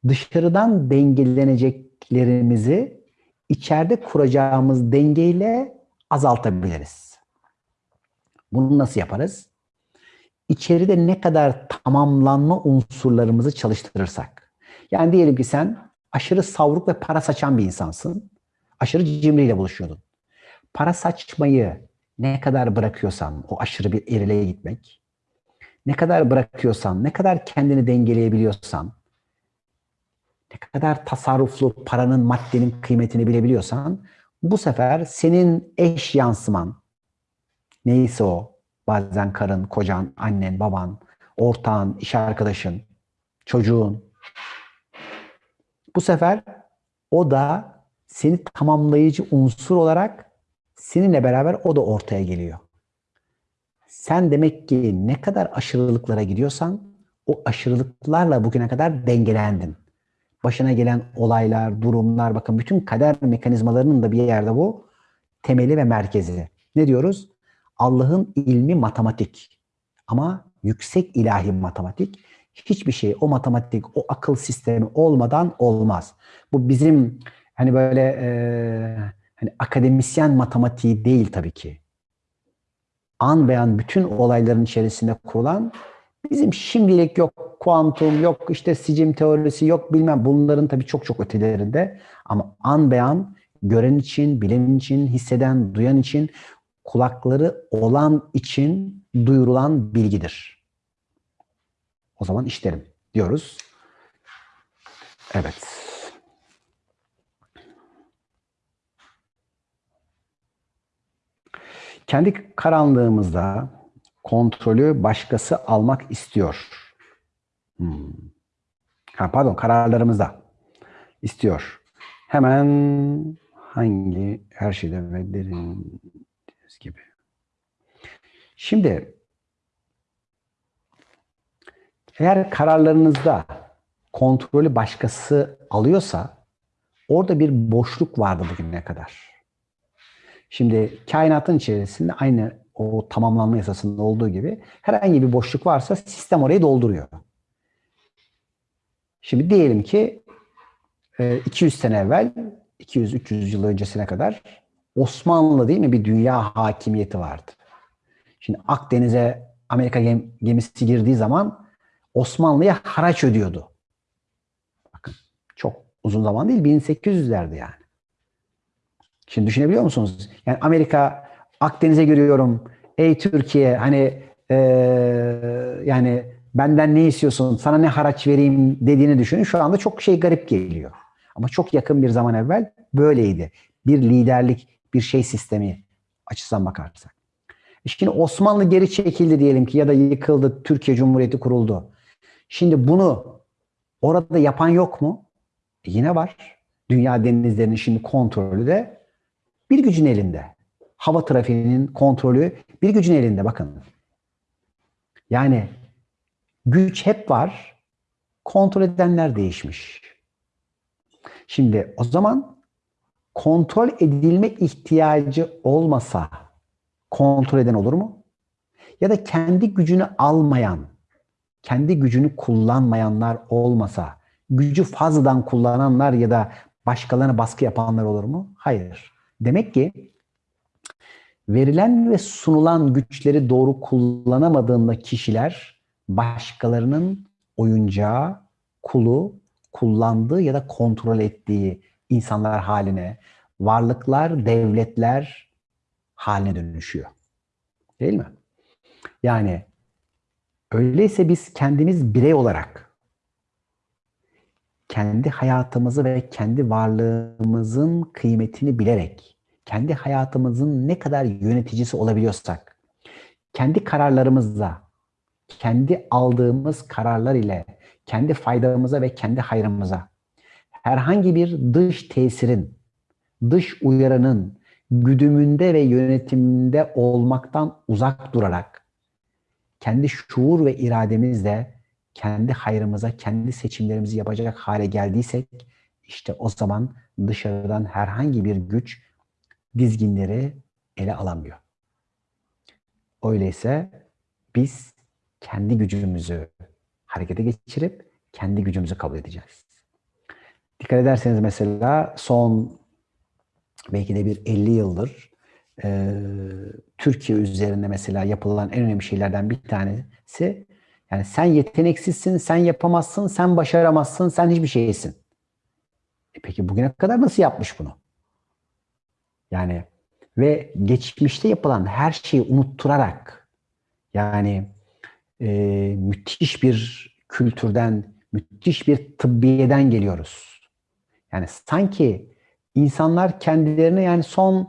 dışarıdan dengeleneceklerimizi içeride kuracağımız dengeyle azaltabiliriz. Bunu nasıl yaparız? İçeride ne kadar tamamlanma unsurlarımızı çalıştırırsak. Yani diyelim ki sen aşırı savruk ve para saçan bir insansın. Aşırı cimriyle buluşuyordun. Para saçmayı ne kadar bırakıyorsan, o aşırı bir erileye gitmek, ne kadar bırakıyorsan, ne kadar kendini dengeleyebiliyorsan, ne kadar tasarruflu paranın, maddenin kıymetini bilebiliyorsan, bu sefer senin eş yansıman, neyse o, bazen karın, kocan, annen, baban, ortağın, iş arkadaşın, çocuğun, bu sefer o da seni tamamlayıcı unsur olarak seninle beraber o da ortaya geliyor. Sen demek ki ne kadar aşırılıklara gidiyorsan o aşırılıklarla bugüne kadar dengelendin. Başına gelen olaylar, durumlar, bakın bütün kader mekanizmalarının da bir yerde bu temeli ve merkezi. Ne diyoruz? Allah'ın ilmi matematik ama yüksek ilahi matematik hiçbir şey o matematik, o akıl sistemi olmadan olmaz. Bu bizim hani böyle e, hani akademisyen matematiği değil tabii ki. An beyan bütün olayların içerisinde kurulan bizim şimdilik yok kuantum, yok işte sicim teorisi, yok bilmem bunların tabii çok çok ötelerinde. Ama an beyan gören için, bilen için, hisseden, duyan için, kulakları olan için duyurulan bilgidir. O zaman işlerim diyoruz. Evet. Kendi karanlığımızda kontrolü başkası almak istiyor. Hmm. Ha, pardon, kararlarımızda istiyor. Hemen hangi her şeyde ve derin gibi. Şimdi eğer kararlarınızda kontrolü başkası alıyorsa orada bir boşluk vardı bugüne kadar. Şimdi kainatın içerisinde aynı o tamamlanma yasasında olduğu gibi herhangi bir boşluk varsa sistem orayı dolduruyor. Şimdi diyelim ki 200 e, sene evvel, 200-300 yıl öncesine kadar Osmanlı değil mi bir dünya hakimiyeti vardı. Şimdi Akdeniz'e Amerika gemisi girdiği zaman Osmanlı'ya haraç ödüyordu. Bakın çok uzun zaman değil 1800'lerde yani. Şimdi düşünebiliyor musunuz? Yani Amerika Akdeniz'e giriyorum. Ey Türkiye hani ee, yani benden ne istiyorsun? Sana ne haraç vereyim dediğini düşünün. Şu anda çok şey garip geliyor. Ama çok yakın bir zaman evvel böyleydi. Bir liderlik, bir şey sistemi açısından bakarsak. E şimdi Osmanlı geri çekildi diyelim ki ya da yıkıldı, Türkiye Cumhuriyeti kuruldu. Şimdi bunu orada yapan yok mu? E yine var. Dünya denizlerinin şimdi kontrolü de bir gücün elinde. Hava trafiğinin kontrolü bir gücün elinde bakın. Yani güç hep var. Kontrol edenler değişmiş. Şimdi o zaman kontrol edilme ihtiyacı olmasa kontrol eden olur mu? Ya da kendi gücünü almayan, kendi gücünü kullanmayanlar olmasa, gücü fazladan kullananlar ya da başkalarına baskı yapanlar olur mu? Hayır. Demek ki verilen ve sunulan güçleri doğru kullanamadığında kişiler başkalarının oyuncağı, kulu, kullandığı ya da kontrol ettiği insanlar haline, varlıklar, devletler haline dönüşüyor. Değil mi? Yani öyleyse biz kendimiz birey olarak kendi hayatımızı ve kendi varlığımızın kıymetini bilerek, kendi hayatımızın ne kadar yöneticisi olabiliyorsak, kendi kararlarımızla, kendi aldığımız kararlar ile, kendi faydamıza ve kendi hayrımıza, herhangi bir dış tesirin, dış uyarının güdümünde ve yönetiminde olmaktan uzak durarak, kendi şuur ve irademizle kendi hayrımıza, kendi seçimlerimizi yapacak hale geldiysek işte o zaman dışarıdan herhangi bir güç dizginleri ele alamıyor. Öyleyse biz kendi gücümüzü harekete geçirip kendi gücümüzü kabul edeceğiz. Dikkat ederseniz mesela son belki de bir 50 yıldır e, Türkiye üzerinde mesela yapılan en önemli şeylerden bir tanesi yani sen yeteneksizsin, sen yapamazsın, sen başaramazsın, sen hiçbir şeysin. E peki bugüne kadar nasıl yapmış bunu? Yani ve geçmişte yapılan her şeyi unutturarak yani e, müthiş bir kültürden, müthiş bir tıbbiyeden geliyoruz. Yani sanki insanlar kendilerini yani son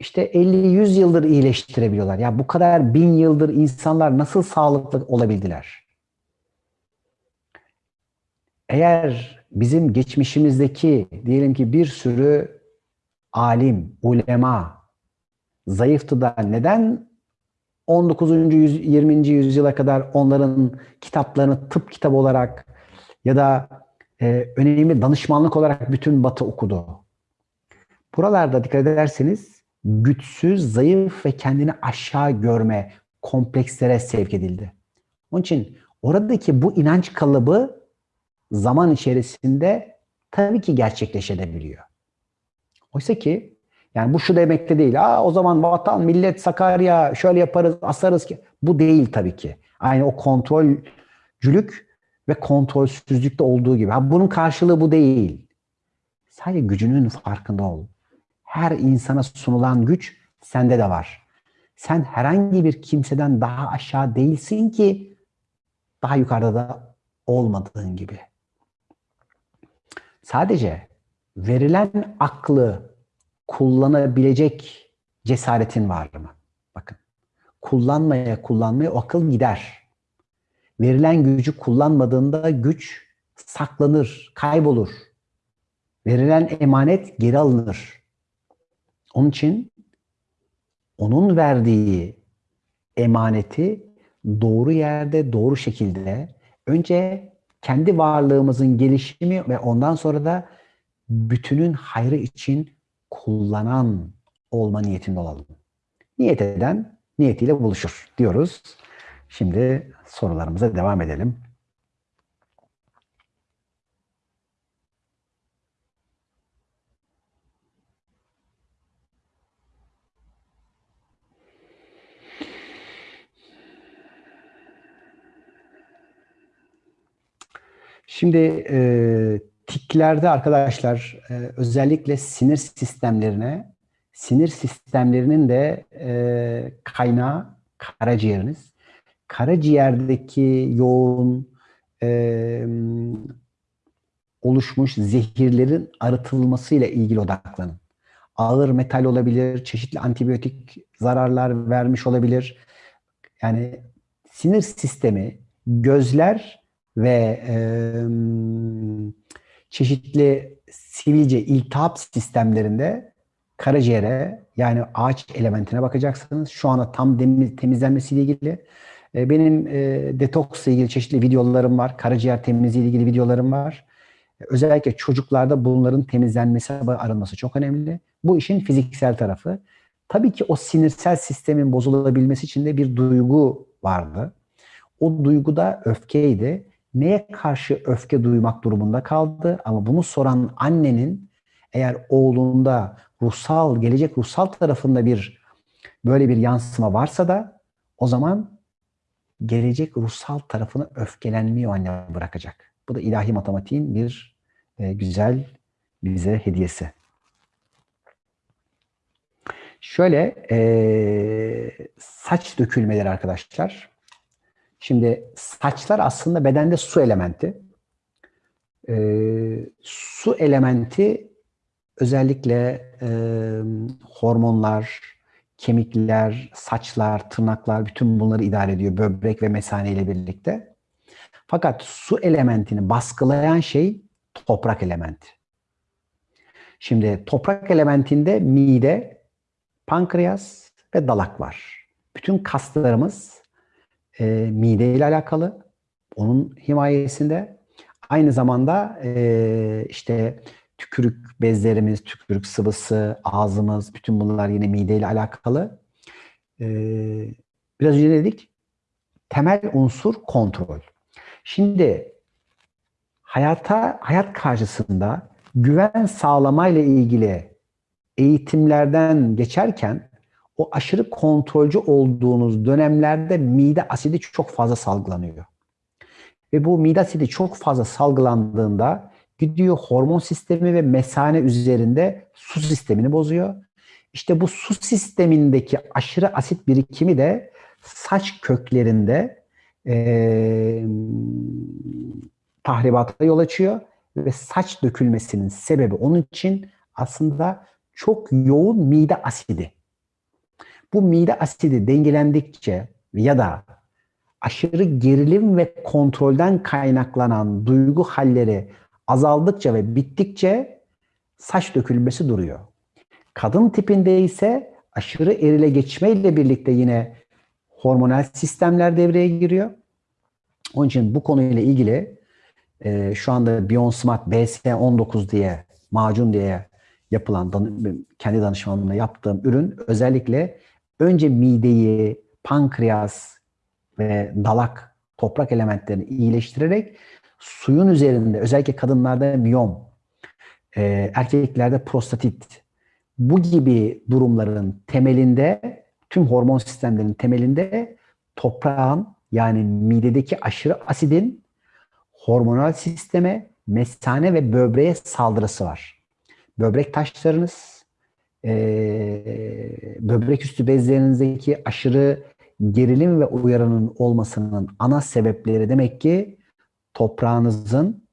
işte 50-100 yıldır iyileştirebiliyorlar. Ya bu kadar bin yıldır insanlar nasıl sağlıklı olabildiler? Eğer bizim geçmişimizdeki diyelim ki bir sürü alim, ulema zayıftı da neden 19. Yüz, 20. yüzyıla kadar onların kitaplarını tıp kitabı olarak ya da e, önemli danışmanlık olarak bütün Batı okudu. Buralarda dikkat ederseniz güçsüz, zayıf ve kendini aşağı görme komplekslere sevk edildi. Onun için oradaki bu inanç kalıbı zaman içerisinde tabii ki gerçekleşebiliyor. Oysa ki yani bu şu demekte değil. Aa, o zaman vatan, millet, Sakarya şöyle yaparız, asarız ki. Bu değil tabii ki. Aynı o kontrolcülük ve kontrolsüzlükte olduğu gibi. Ha, bunun karşılığı bu değil. Sadece gücünün farkında ol. Her insana sunulan güç sende de var. Sen herhangi bir kimseden daha aşağı değilsin ki daha yukarıda da olmadığın gibi. Sadece verilen aklı kullanabilecek cesaretin var mı? Bakın. Kullanmaya kullanmaya o akıl gider. Verilen gücü kullanmadığında güç saklanır, kaybolur. Verilen emanet geri alınır. Onun için onun verdiği emaneti doğru yerde, doğru şekilde önce kendi varlığımızın gelişimi ve ondan sonra da bütünün hayrı için kullanan olma niyetinde olalım. Niyet eden niyetiyle buluşur diyoruz. Şimdi sorularımıza devam edelim. Şimdi e, tiklerde arkadaşlar e, özellikle sinir sistemlerine, sinir sistemlerinin de e, kaynağı karaciğeriniz. Karaciğerdeki yoğun e, oluşmuş zehirlerin arıtılmasıyla ilgili odaklanın. Ağır metal olabilir, çeşitli antibiyotik zararlar vermiş olabilir. Yani sinir sistemi, gözler ve e, çeşitli sivilce iltihap sistemlerinde karaciğere yani ağaç elementine bakacaksınız. Şu anda tam temizlenmesiyle ilgili e, benim e, detoksla ilgili çeşitli videolarım var. Karaciğer temizliği ile ilgili videolarım var. Özellikle çocuklarda bunların temizlenmesi, arınması çok önemli. Bu işin fiziksel tarafı. Tabii ki o sinirsel sistemin bozulabilmesi için de bir duygu vardı. O duygu da öfkeydi neye karşı öfke duymak durumunda kaldı ama bunu soran annenin eğer oğlunda ruhsal, gelecek ruhsal tarafında bir böyle bir yansıma varsa da o zaman gelecek ruhsal tarafını öfkelenmiyor anne bırakacak. Bu da ilahi matematiğin bir e, güzel bize hediyesi. Şöyle e, saç dökülmeleri arkadaşlar. Şimdi saçlar aslında bedende su elementi. Ee, su elementi özellikle e, hormonlar, kemikler, saçlar, tırnaklar bütün bunları idare ediyor böbrek ve mesane ile birlikte. Fakat su elementini baskılayan şey toprak elementi. Şimdi toprak elementinde mide, pankreas ve dalak var. Bütün kaslarımız e, mide ile alakalı. Onun himayesinde. Aynı zamanda e, işte tükürük bezlerimiz, tükürük sıvısı, ağzımız, bütün bunlar yine mide ile alakalı. E, biraz önce dedik, temel unsur kontrol. Şimdi hayata, hayat karşısında güven sağlamayla ilgili eğitimlerden geçerken o aşırı kontrolcü olduğunuz dönemlerde mide asidi çok fazla salgılanıyor. Ve bu mide asidi çok fazla salgılandığında gidiyor hormon sistemi ve mesane üzerinde su sistemini bozuyor. İşte bu su sistemindeki aşırı asit birikimi de saç köklerinde e, tahribata yol açıyor ve saç dökülmesinin sebebi onun için aslında çok yoğun mide asidi. Bu mide asidi dengelendikçe ya da aşırı gerilim ve kontrolden kaynaklanan duygu halleri azaldıkça ve bittikçe saç dökülmesi duruyor. Kadın tipinde ise aşırı erile geçmeyle birlikte yine hormonal sistemler devreye giriyor. Onun için bu konuyla ilgili e, şu anda Bionsmart BS19 diye macun diye yapılan kendi danışmanlığımla yaptığım ürün özellikle önce mideyi, pankreas ve dalak toprak elementlerini iyileştirerek suyun üzerinde özellikle kadınlarda miyom, e, erkeklerde prostatit bu gibi durumların temelinde tüm hormon sistemlerinin temelinde toprağın yani midedeki aşırı asidin hormonal sisteme, mesane ve böbreğe saldırısı var. Böbrek taşlarınız, e, böbrek üstü bezlerinizdeki aşırı gerilim ve uyaranın olmasının ana sebepleri demek ki toprağınızın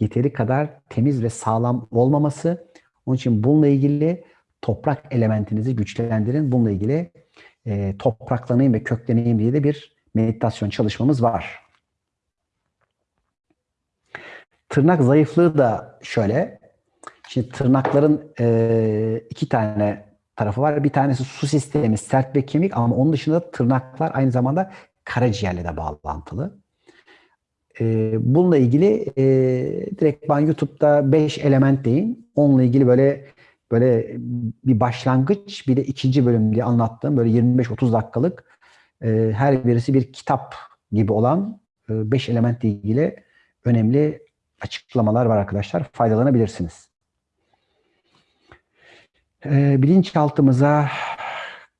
yeteri kadar temiz ve sağlam olmaması. Onun için bununla ilgili toprak elementinizi güçlendirin. Bununla ilgili e, topraklanayım ve kökleneyim diye de bir meditasyon çalışmamız var. Tırnak zayıflığı da şöyle. Şimdi tırnakların e, iki tane tarafı var. Bir tanesi su sistemi, sert ve kemik ama onun dışında tırnaklar aynı zamanda karaciğerle de bağlantılı. E, bununla ilgili e, direkt ben YouTube'da 5 element deyin. Onunla ilgili böyle böyle bir başlangıç bir de ikinci bölüm diye anlattığım böyle 25-30 dakikalık e, her birisi bir kitap gibi olan e, beş elementle ilgili önemli açıklamalar var arkadaşlar. Faydalanabilirsiniz. E, bilinçaltımıza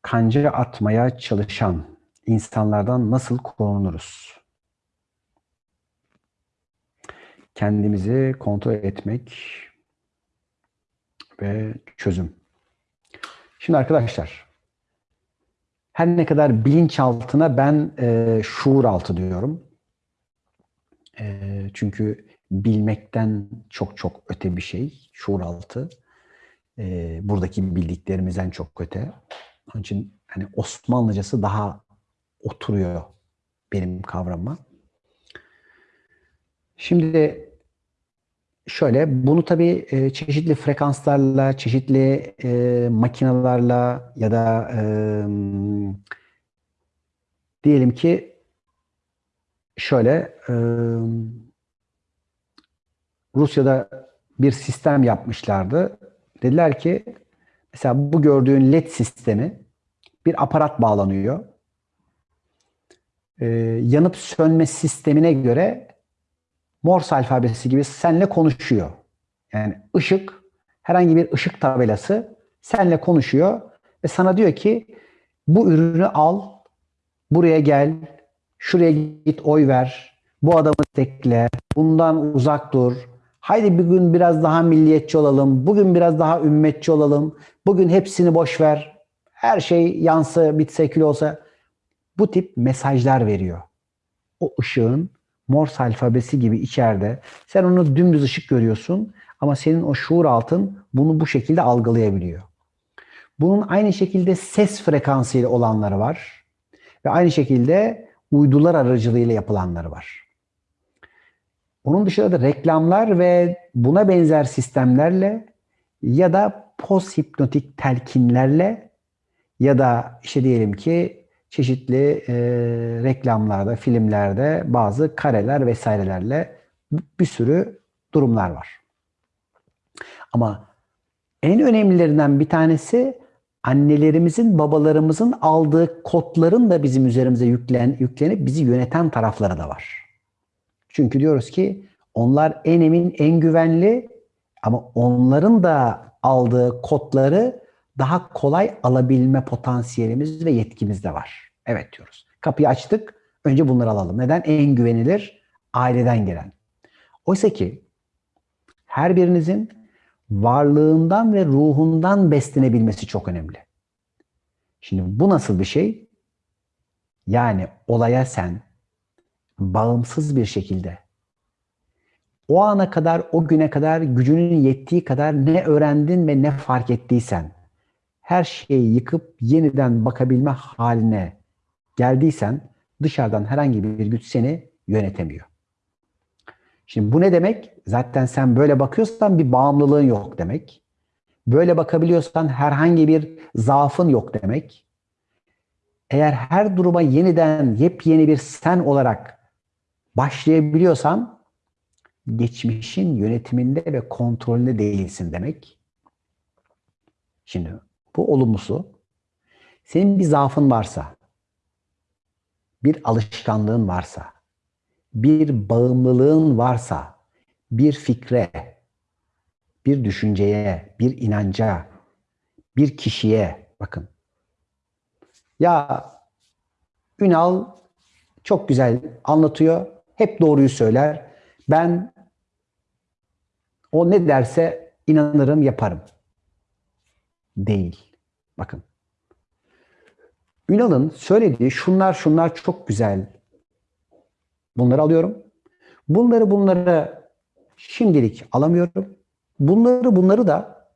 kanca atmaya çalışan insanlardan nasıl korunuruz? Kendimizi kontrol etmek ve çözüm. Şimdi arkadaşlar, her ne kadar bilinçaltına ben e, şuur altı diyorum. E, çünkü bilmekten çok çok öte bir şey, şuur altı. E, buradaki bildiklerimizden çok öte. Onun için hani Osmanlıcası daha oturuyor benim kavramıma. Şimdi şöyle, bunu tabii e, çeşitli frekanslarla, çeşitli e, makinalarla ya da e, diyelim ki şöyle e, Rusya'da bir sistem yapmışlardı. Dediler ki mesela bu gördüğün LED sistemi bir aparat bağlanıyor. E, yanıp sönme sistemine göre Morse alfabesi gibi senle konuşuyor. Yani ışık, herhangi bir ışık tabelası senle konuşuyor ve sana diyor ki bu ürünü al, buraya gel, şuraya git oy ver, bu adamı tekle, bundan uzak dur. Haydi bir gün biraz daha milliyetçi olalım, bugün biraz daha ümmetçi olalım, bugün hepsini boş ver, her şey yansı, bitse olsa. Bu tip mesajlar veriyor. O ışığın Morse alfabesi gibi içeride. Sen onu dümdüz ışık görüyorsun ama senin o şuur altın bunu bu şekilde algılayabiliyor. Bunun aynı şekilde ses frekansıyla olanları var. Ve aynı şekilde uydular aracılığıyla yapılanları var. Onun dışında da reklamlar ve buna benzer sistemlerle ya da post hipnotik telkinlerle ya da işte diyelim ki çeşitli e, reklamlarda, filmlerde bazı kareler vesairelerle bir sürü durumlar var. Ama en önemlilerinden bir tanesi annelerimizin, babalarımızın aldığı kodların da bizim üzerimize yüklen, yüklenip bizi yöneten tarafları da var. Çünkü diyoruz ki onlar en emin, en güvenli ama onların da aldığı kodları daha kolay alabilme potansiyelimiz ve yetkimiz de var. Evet diyoruz. Kapıyı açtık. Önce bunları alalım. Neden? En güvenilir aileden gelen. Oysa ki her birinizin varlığından ve ruhundan beslenebilmesi çok önemli. Şimdi bu nasıl bir şey? Yani olaya sen bağımsız bir şekilde o ana kadar, o güne kadar gücünün yettiği kadar ne öğrendin ve ne fark ettiysen her şeyi yıkıp yeniden bakabilme haline geldiysen dışarıdan herhangi bir güç seni yönetemiyor. Şimdi bu ne demek? Zaten sen böyle bakıyorsan bir bağımlılığın yok demek. Böyle bakabiliyorsan herhangi bir zaafın yok demek. Eğer her duruma yeniden yepyeni bir sen olarak başlayabiliyorsan geçmişin yönetiminde ve kontrolünde değilsin demek. Şimdi bu olumlusu. Senin bir zaafın varsa, bir alışkanlığın varsa, bir bağımlılığın varsa, bir fikre, bir düşünceye, bir inanca, bir kişiye bakın. Ya Ünal çok güzel anlatıyor, hep doğruyu söyler. Ben o ne derse inanırım, yaparım değil. Bakın. Ünal'ın söylediği şunlar şunlar çok güzel. Bunları alıyorum. Bunları bunları şimdilik alamıyorum. Bunları bunları da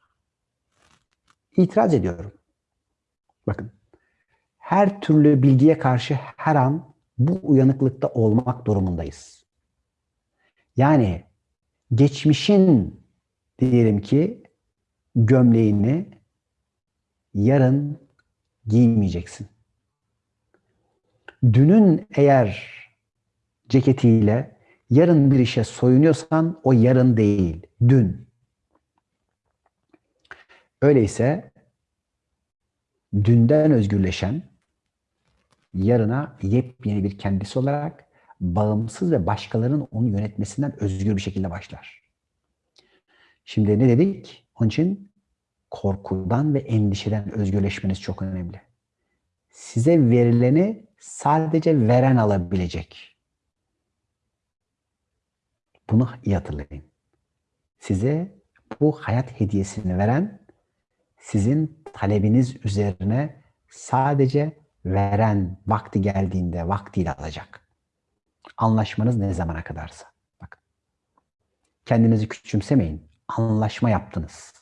itiraz ediyorum. Bakın. Her türlü bilgiye karşı her an bu uyanıklıkta olmak durumundayız. Yani geçmişin diyelim ki gömleğini yarın giymeyeceksin. Dünün eğer ceketiyle yarın bir işe soyunuyorsan o yarın değil, dün. Öyleyse dünden özgürleşen, yarına yepyeni bir kendisi olarak bağımsız ve başkalarının onu yönetmesinden özgür bir şekilde başlar. Şimdi ne dedik? Onun için korkudan ve endişeden özgürleşmeniz çok önemli. Size verileni sadece veren alabilecek. Bunu iyi hatırlayın. Size bu hayat hediyesini veren sizin talebiniz üzerine sadece veren vakti geldiğinde vaktiyle alacak. Anlaşmanız ne zamana kadarsa. Bak. Kendinizi küçümsemeyin. Anlaşma yaptınız.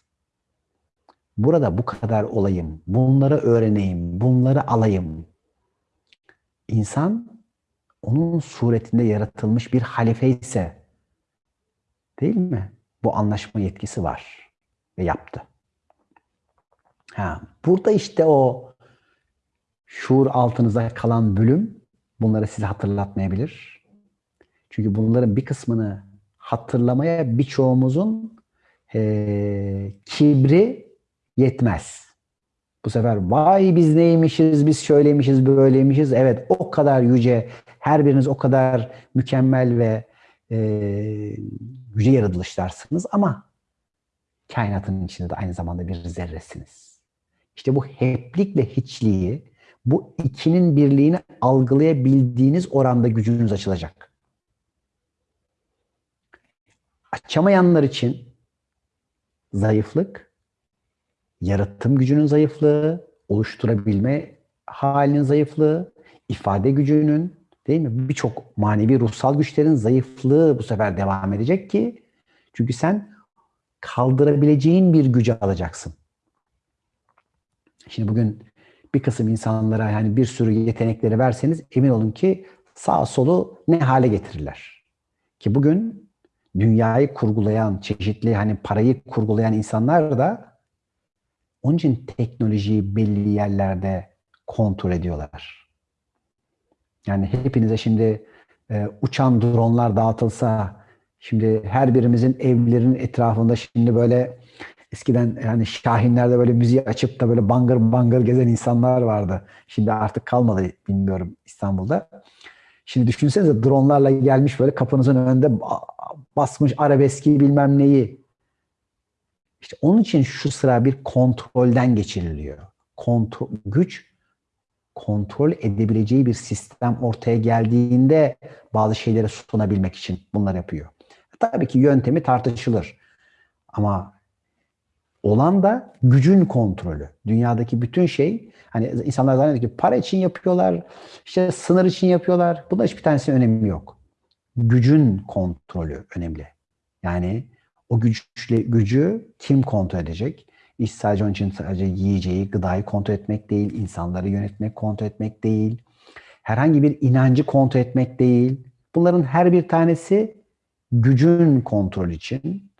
Burada bu kadar olayım, bunları öğreneyim, bunları alayım. İnsan onun suretinde yaratılmış bir halife ise değil mi? Bu anlaşma yetkisi var ve yaptı. Ha, burada işte o şuur altınıza kalan bölüm bunları size hatırlatmayabilir. Çünkü bunların bir kısmını hatırlamaya birçoğumuzun e, kibri yetmez. Bu sefer vay biz neymişiz, biz şöyleymişiz, böyleymişiz. Evet o kadar yüce, her biriniz o kadar mükemmel ve e, yüce yaratılışlarsınız ama kainatın içinde de aynı zamanda bir zerresiniz. İşte bu heplikle hiçliği, bu ikinin birliğini algılayabildiğiniz oranda gücünüz açılacak. Açamayanlar için zayıflık, yaratım gücünün zayıflığı, oluşturabilme halinin zayıflığı, ifade gücünün değil mi? Birçok manevi ruhsal güçlerin zayıflığı bu sefer devam edecek ki çünkü sen kaldırabileceğin bir gücü alacaksın. Şimdi bugün bir kısım insanlara yani bir sürü yetenekleri verseniz emin olun ki sağ solu ne hale getirirler. Ki bugün dünyayı kurgulayan, çeşitli hani parayı kurgulayan insanlar da onun için teknolojiyi belli yerlerde kontrol ediyorlar. Yani hepinize şimdi e, uçan dronlar dağıtılsa, şimdi her birimizin evlerinin etrafında şimdi böyle eskiden yani Şahinler'de böyle müziği açıp da böyle bangır bangır gezen insanlar vardı. Şimdi artık kalmadı bilmiyorum İstanbul'da. Şimdi düşünsenize dronlarla gelmiş böyle kapınızın önünde basmış arabeski bilmem neyi. İşte onun için şu sıra bir kontrolden geçiriliyor. Kontrol, güç kontrol edebileceği bir sistem ortaya geldiğinde bazı şeyleri sunabilmek için bunlar yapıyor. Tabii ki yöntemi tartışılır. Ama olan da gücün kontrolü. Dünyadaki bütün şey hani insanlar zannediyor ki para için yapıyorlar, işte sınır için yapıyorlar. Bunda hiçbir tanesinin önemi yok. Gücün kontrolü önemli. Yani o güçle, gücü kim kontrol edecek? İş sadece onun için sadece yiyeceği, gıdayı kontrol etmek değil, insanları yönetmek, kontrol etmek değil. Herhangi bir inancı kontrol etmek değil. Bunların her bir tanesi gücün kontrol için.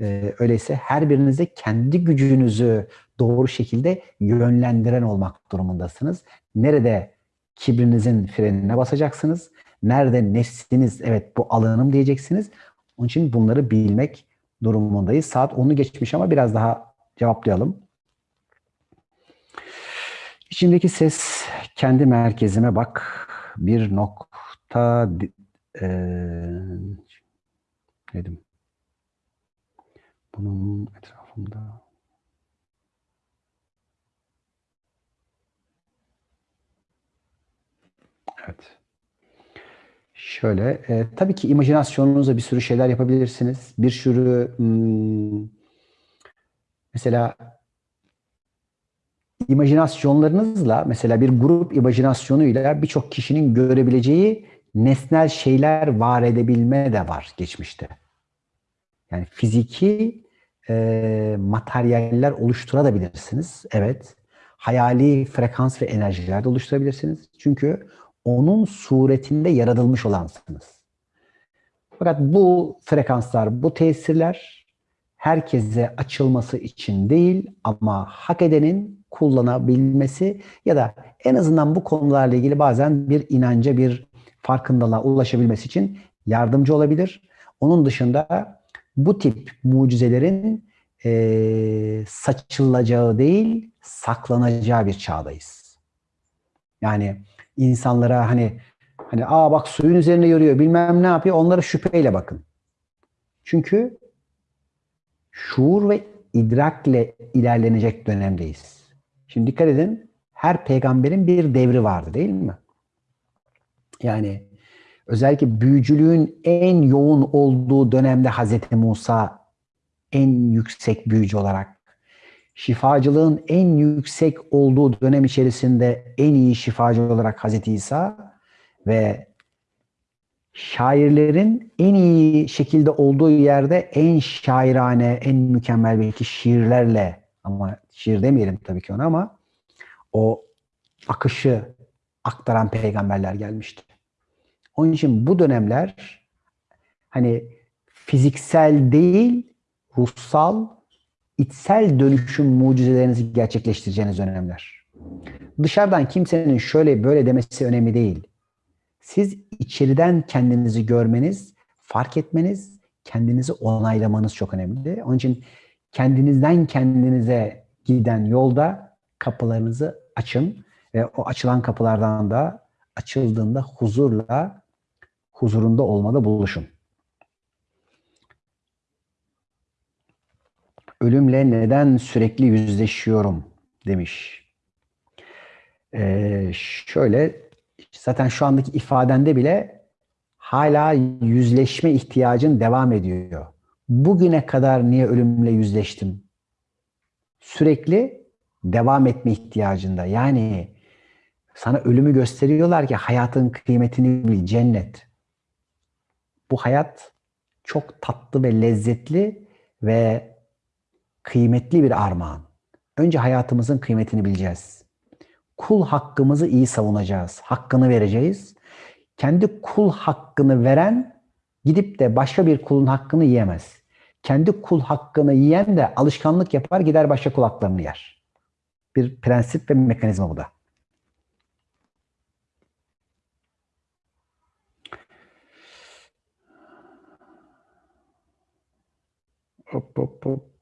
Ee, öyleyse her birinize kendi gücünüzü doğru şekilde yönlendiren olmak durumundasınız. Nerede kibrinizin frenine basacaksınız? Nerede nefsiniz evet bu alanım diyeceksiniz. Onun için bunları bilmek durumundayız. Saat 10'u geçmiş ama biraz daha cevaplayalım. İçindeki ses kendi merkezime bak. Bir nokta e, dedim. Bunun etrafında Evet. Şöyle, e, tabii ki imajinasyonunuzla bir sürü şeyler yapabilirsiniz. Bir sürü hmm, mesela imajinasyonlarınızla mesela bir grup imajinasyonuyla birçok kişinin görebileceği nesnel şeyler var edebilme de var geçmişte. Yani fiziki e, materyaller oluşturabilirsiniz. Evet. Hayali frekans ve enerjiler de oluşturabilirsiniz. Çünkü onun suretinde yaratılmış olansınız. Fakat bu frekanslar, bu tesirler herkese açılması için değil ama hak edenin kullanabilmesi ya da en azından bu konularla ilgili bazen bir inanca, bir farkındalığa ulaşabilmesi için yardımcı olabilir. Onun dışında bu tip mucizelerin e, saçılacağı değil, saklanacağı bir çağdayız. Yani insanlara hani hani aa bak suyun üzerine yürüyor bilmem ne yapıyor onlara şüpheyle bakın. Çünkü şuur ve idrakle ilerlenecek dönemdeyiz. Şimdi dikkat edin her peygamberin bir devri vardı değil mi? Yani özellikle büyücülüğün en yoğun olduğu dönemde Hazreti Musa en yüksek büyücü olarak, şifacılığın en yüksek olduğu dönem içerisinde en iyi şifacı olarak Hazreti İsa ve şairlerin en iyi şekilde olduğu yerde en şairane, en mükemmel belki şiirlerle ama şiir demeyelim tabii ki ona ama o akışı aktaran peygamberler gelmişti. Onun için bu dönemler hani fiziksel değil ruhsal, içsel dönüşüm mucizelerinizi gerçekleştireceğiniz dönemler. Dışarıdan kimsenin şöyle böyle demesi önemli değil. Siz içeriden kendinizi görmeniz, fark etmeniz, kendinizi onaylamanız çok önemli. Onun için kendinizden kendinize giden yolda kapılarınızı açın ve o açılan kapılardan da açıldığında huzurla huzurunda olmada buluşun. Ölümle neden sürekli yüzleşiyorum demiş. Ee, şöyle zaten şu andaki ifadende bile hala yüzleşme ihtiyacın devam ediyor. Bugüne kadar niye ölümle yüzleştim? Sürekli devam etme ihtiyacında. Yani sana ölümü gösteriyorlar ki hayatın kıymetini bil, cennet. Bu hayat çok tatlı ve lezzetli ve kıymetli bir armağan. Önce hayatımızın kıymetini bileceğiz. Kul hakkımızı iyi savunacağız. Hakkını vereceğiz. Kendi kul hakkını veren gidip de başka bir kulun hakkını yiyemez. Kendi kul hakkını yiyen de alışkanlık yapar gider başka kul haklarını yer. Bir prensip ve mekanizma bu da. Hop hop hop.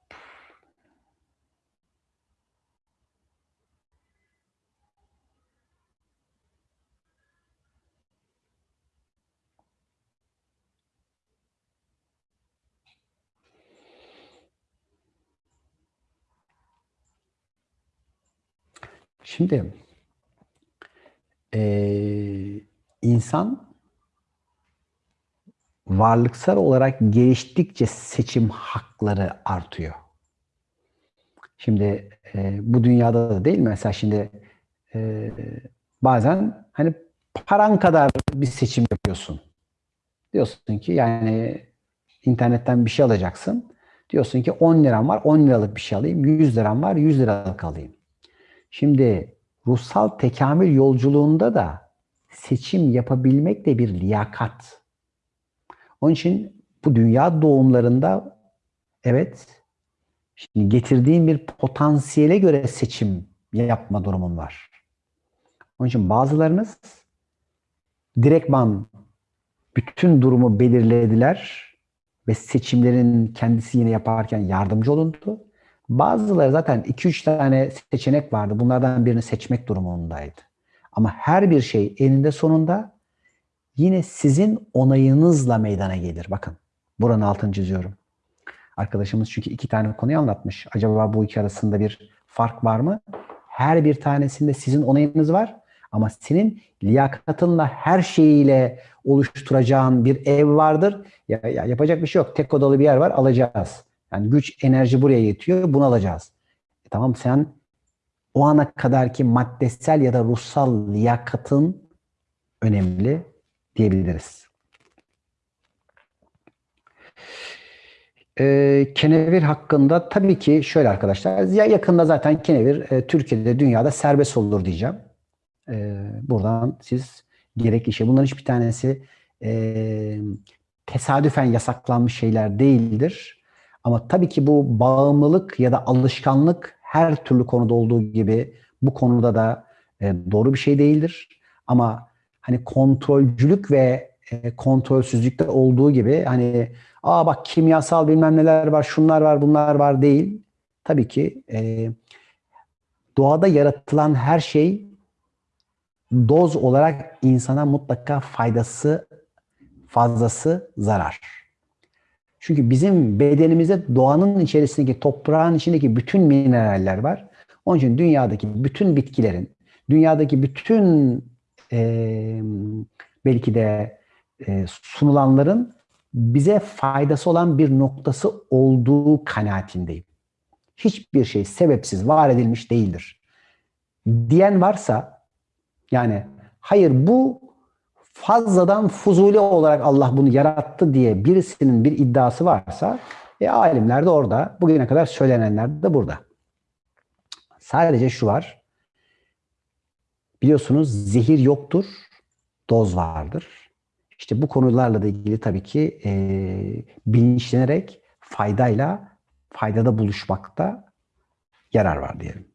Şimdi e, insan varlıksal olarak geliştikçe seçim hakları artıyor. Şimdi e, bu dünyada da değil mi? Mesela şimdi e, bazen hani paran kadar bir seçim yapıyorsun. Diyorsun ki yani internetten bir şey alacaksın. Diyorsun ki 10 liram var 10 liralık bir şey alayım. 100 liram var 100 liralık alayım. Şimdi ruhsal tekamül yolculuğunda da seçim yapabilmek de bir liyakat. Onun için bu dünya doğumlarında evet şimdi getirdiğin bir potansiyele göre seçim yapma durumun var. Onun için bazılarınız direktman bütün durumu belirlediler ve seçimlerin kendisi yine yaparken yardımcı olundu. Bazıları zaten 2-3 tane seçenek vardı. Bunlardan birini seçmek durumundaydı. Ama her bir şey eninde sonunda yine sizin onayınızla meydana gelir. Bakın buranın altını çiziyorum. Arkadaşımız çünkü iki tane konuyu anlatmış. Acaba bu iki arasında bir fark var mı? Her bir tanesinde sizin onayınız var. Ama senin liyakatınla her şeyiyle oluşturacağın bir ev vardır. Ya, ya yapacak bir şey yok. Tek odalı bir yer var alacağız. Yani güç, enerji buraya yetiyor. Bunu alacağız. E tamam sen o ana kadarki maddesel ya da ruhsal liyakatın önemli diyebiliriz. Ee, kenevir hakkında tabii ki şöyle arkadaşlar. Ya yakında zaten kenevir e, Türkiye'de, dünyada serbest olur diyeceğim. E, buradan siz gerekli şey. Bunların hiçbir tanesi e, tesadüfen yasaklanmış şeyler değildir. Ama tabii ki bu bağımlılık ya da alışkanlık her türlü konuda olduğu gibi bu konuda da e, doğru bir şey değildir. Ama hani kontrolcülük ve e, kontrolsüzlükte olduğu gibi hani aa bak kimyasal bilmem neler var, şunlar var, bunlar var değil. Tabii ki e, doğada yaratılan her şey doz olarak insana mutlaka faydası fazlası zarar. Çünkü bizim bedenimizde doğanın içerisindeki toprağın içindeki bütün mineraller var. Onun için dünyadaki bütün bitkilerin, dünyadaki bütün e, belki de e, sunulanların bize faydası olan bir noktası olduğu kanaatindeyim. Hiçbir şey sebepsiz var edilmiş değildir. Diyen varsa yani hayır bu fazladan fuzuli olarak Allah bunu yarattı diye birisinin bir iddiası varsa e, alimler de orada. Bugüne kadar söylenenler de burada. Sadece şu var. Biliyorsunuz zehir yoktur, doz vardır. İşte bu konularla da ilgili tabii ki e, bilinçlenerek faydayla faydada buluşmakta yarar var diyelim.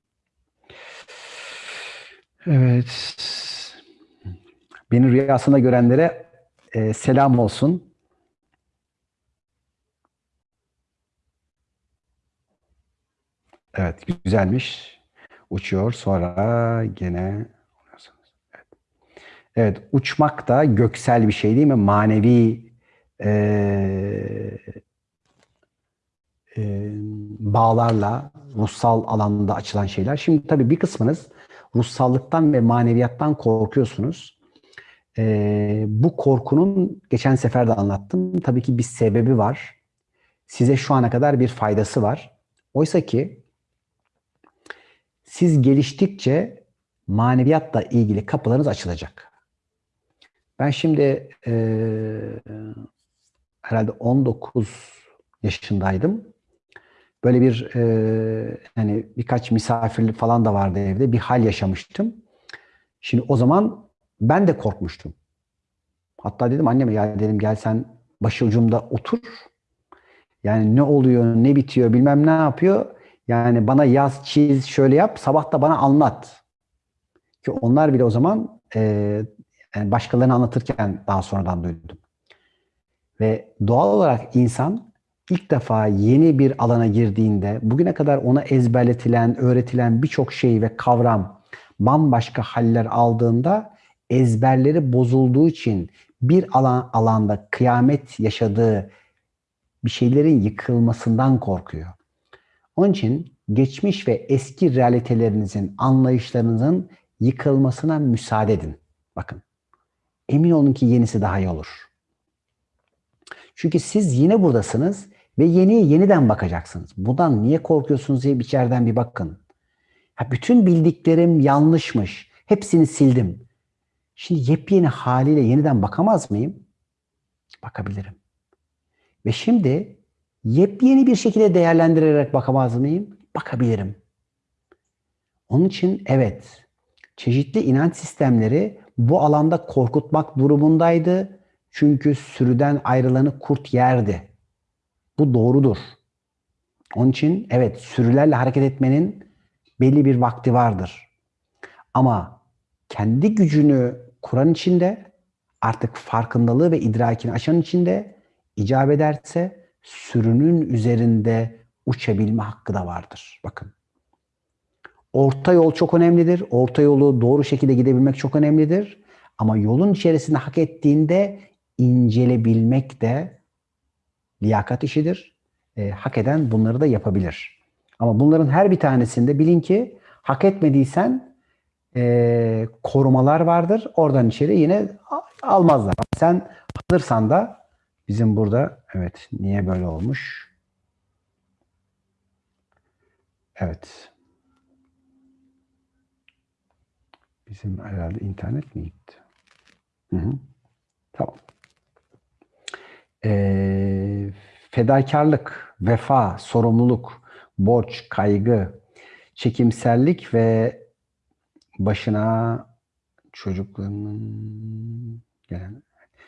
Evet. Beni rüyasında görenlere e, selam olsun. Evet, güzelmiş. Uçuyor sonra gene. Evet, uçmak da göksel bir şey değil mi? Manevi e, e, bağlarla ruhsal alanda açılan şeyler. Şimdi tabii bir kısmınız ruhsallıktan ve maneviyattan korkuyorsunuz. E, bu korkunun geçen sefer de anlattım. Tabii ki bir sebebi var. Size şu ana kadar bir faydası var. Oysa ki siz geliştikçe maneviyatla ilgili kapılarınız açılacak. Ben şimdi e, herhalde 19 yaşındaydım. Böyle bir e, hani birkaç misafirlik falan da vardı evde. Bir hal yaşamıştım. Şimdi o zaman ben de korkmuştum. Hatta dedim anneme ya dedim gel sen başucumda otur. Yani ne oluyor, ne bitiyor, bilmem ne yapıyor. Yani bana yaz, çiz, şöyle yap, sabah da bana anlat. Ki onlar bile o zaman e, yani başkalarını anlatırken daha sonradan duydum. Ve doğal olarak insan ilk defa yeni bir alana girdiğinde bugüne kadar ona ezberletilen, öğretilen birçok şey ve kavram bambaşka haller aldığında ezberleri bozulduğu için bir alan alanda kıyamet yaşadığı bir şeylerin yıkılmasından korkuyor. Onun için geçmiş ve eski realitelerinizin, anlayışlarınızın yıkılmasına müsaade edin. Bakın. Emin olun ki yenisi daha iyi olur. Çünkü siz yine buradasınız ve yeniye yeniden bakacaksınız. Bundan niye korkuyorsunuz diye içeriden bir bakın. Ha, bütün bildiklerim yanlışmış. Hepsini sildim. Şimdi yepyeni haliyle yeniden bakamaz mıyım? Bakabilirim. Ve şimdi yepyeni bir şekilde değerlendirerek bakamaz mıyım? Bakabilirim. Onun için evet, çeşitli inanç sistemleri bu alanda korkutmak durumundaydı. Çünkü sürüden ayrılanı kurt yerdi. Bu doğrudur. Onun için evet sürülerle hareket etmenin belli bir vakti vardır. Ama kendi gücünü kuran içinde artık farkındalığı ve idrakini aşan içinde icap ederse sürünün üzerinde uçabilme hakkı da vardır. Bakın. Orta yol çok önemlidir. Orta yolu doğru şekilde gidebilmek çok önemlidir. Ama yolun içerisinde hak ettiğinde incelebilmek de liyakat işidir. E, hak eden bunları da yapabilir. Ama bunların her bir tanesinde bilin ki hak etmediysen e, korumalar vardır. Oradan içeri yine almazlar. Sen alırsan da bizim burada evet niye böyle olmuş? Evet. Bizim herhalde internet mi gitti? Hı hı. Tamam. Ee, fedakarlık, vefa, sorumluluk, borç, kaygı, çekimsellik ve başına çocuklarının gelen.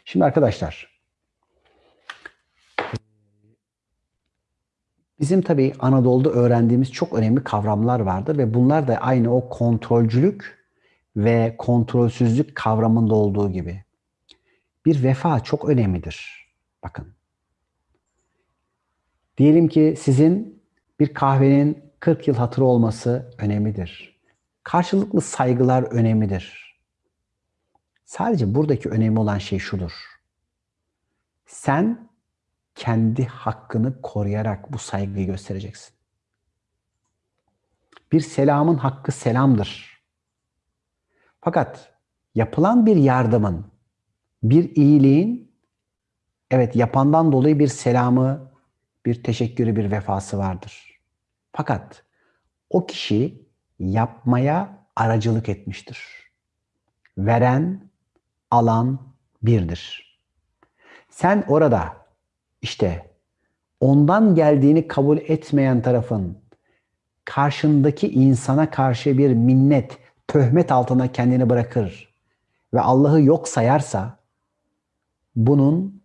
Şimdi arkadaşlar bizim tabii Anadolu'da öğrendiğimiz çok önemli kavramlar vardır ve bunlar da aynı o kontrolcülük ve kontrolsüzlük kavramında olduğu gibi. Bir vefa çok önemlidir. Bakın. Diyelim ki sizin bir kahvenin 40 yıl hatırı olması önemlidir. Karşılıklı saygılar önemlidir. Sadece buradaki önemli olan şey şudur. Sen kendi hakkını koruyarak bu saygıyı göstereceksin. Bir selamın hakkı selamdır. Fakat yapılan bir yardımın, bir iyiliğin evet yapandan dolayı bir selamı, bir teşekkürü, bir vefası vardır. Fakat o kişi yapmaya aracılık etmiştir. Veren, alan birdir. Sen orada işte ondan geldiğini kabul etmeyen tarafın karşındaki insana karşı bir minnet, töhmet altına kendini bırakır ve Allah'ı yok sayarsa bunun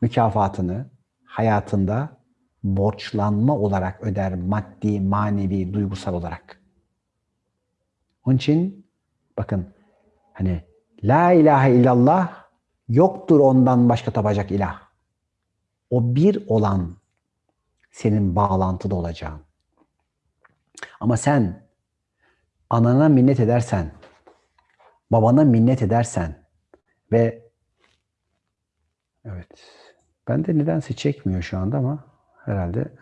mükafatını hayatında borçlanma olarak öder maddi, manevi, duygusal olarak. Onun için bakın hani la ilahe illallah yoktur ondan başka tapacak ilah. O bir olan senin bağlantıda olacağın. Ama sen anana minnet edersen, babana minnet edersen ve evet ben de nedense çekmiyor şu anda ama herhalde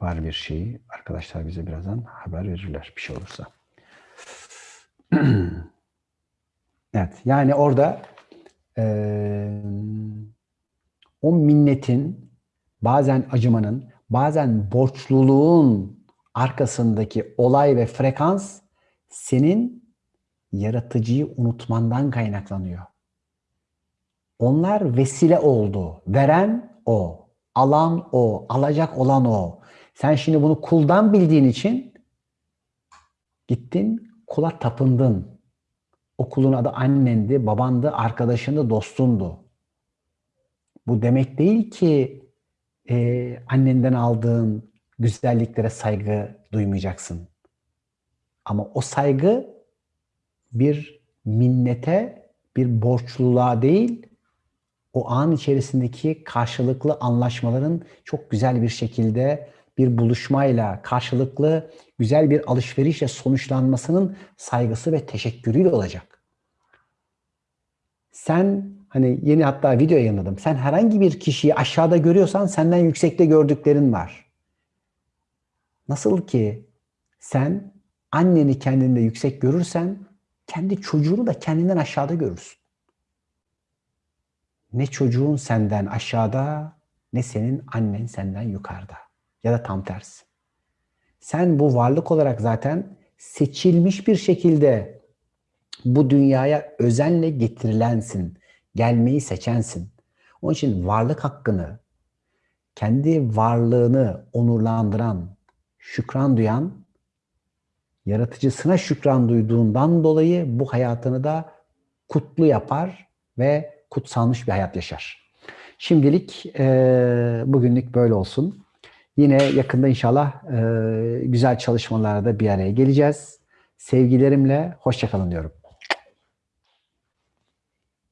var bir şey. Arkadaşlar bize birazdan haber verirler bir şey olursa. *clears throat* evet yani orada eee o minnetin bazen acımanın, bazen borçluluğun arkasındaki olay ve frekans senin yaratıcıyı unutmandan kaynaklanıyor. Onlar vesile oldu. Veren o, alan o, alacak olan o. Sen şimdi bunu kuldan bildiğin için gittin kula tapındın. O kulun adı annendi, babandı, arkadaşındı, dostundu. Bu demek değil ki e, annenden aldığın güzelliklere saygı duymayacaksın. Ama o saygı bir minnete, bir borçluluğa değil, o an içerisindeki karşılıklı anlaşmaların çok güzel bir şekilde bir buluşmayla, karşılıklı güzel bir alışverişle sonuçlanmasının saygısı ve teşekkürüyle olacak. Sen hani yeni hatta video yayınladım. Sen herhangi bir kişiyi aşağıda görüyorsan senden yüksekte gördüklerin var. Nasıl ki sen anneni kendinde yüksek görürsen kendi çocuğunu da kendinden aşağıda görürsün. Ne çocuğun senden aşağıda ne senin annen senden yukarıda. Ya da tam tersi. Sen bu varlık olarak zaten seçilmiş bir şekilde bu dünyaya özenle getirilensin. Gelmeyi seçensin. Onun için varlık hakkını, kendi varlığını onurlandıran, şükran duyan, yaratıcısına şükran duyduğundan dolayı bu hayatını da kutlu yapar ve kutsanmış bir hayat yaşar. Şimdilik e, bugünlük böyle olsun. Yine yakında inşallah e, güzel çalışmalarda bir araya geleceğiz. Sevgilerimle hoşçakalın diyorum.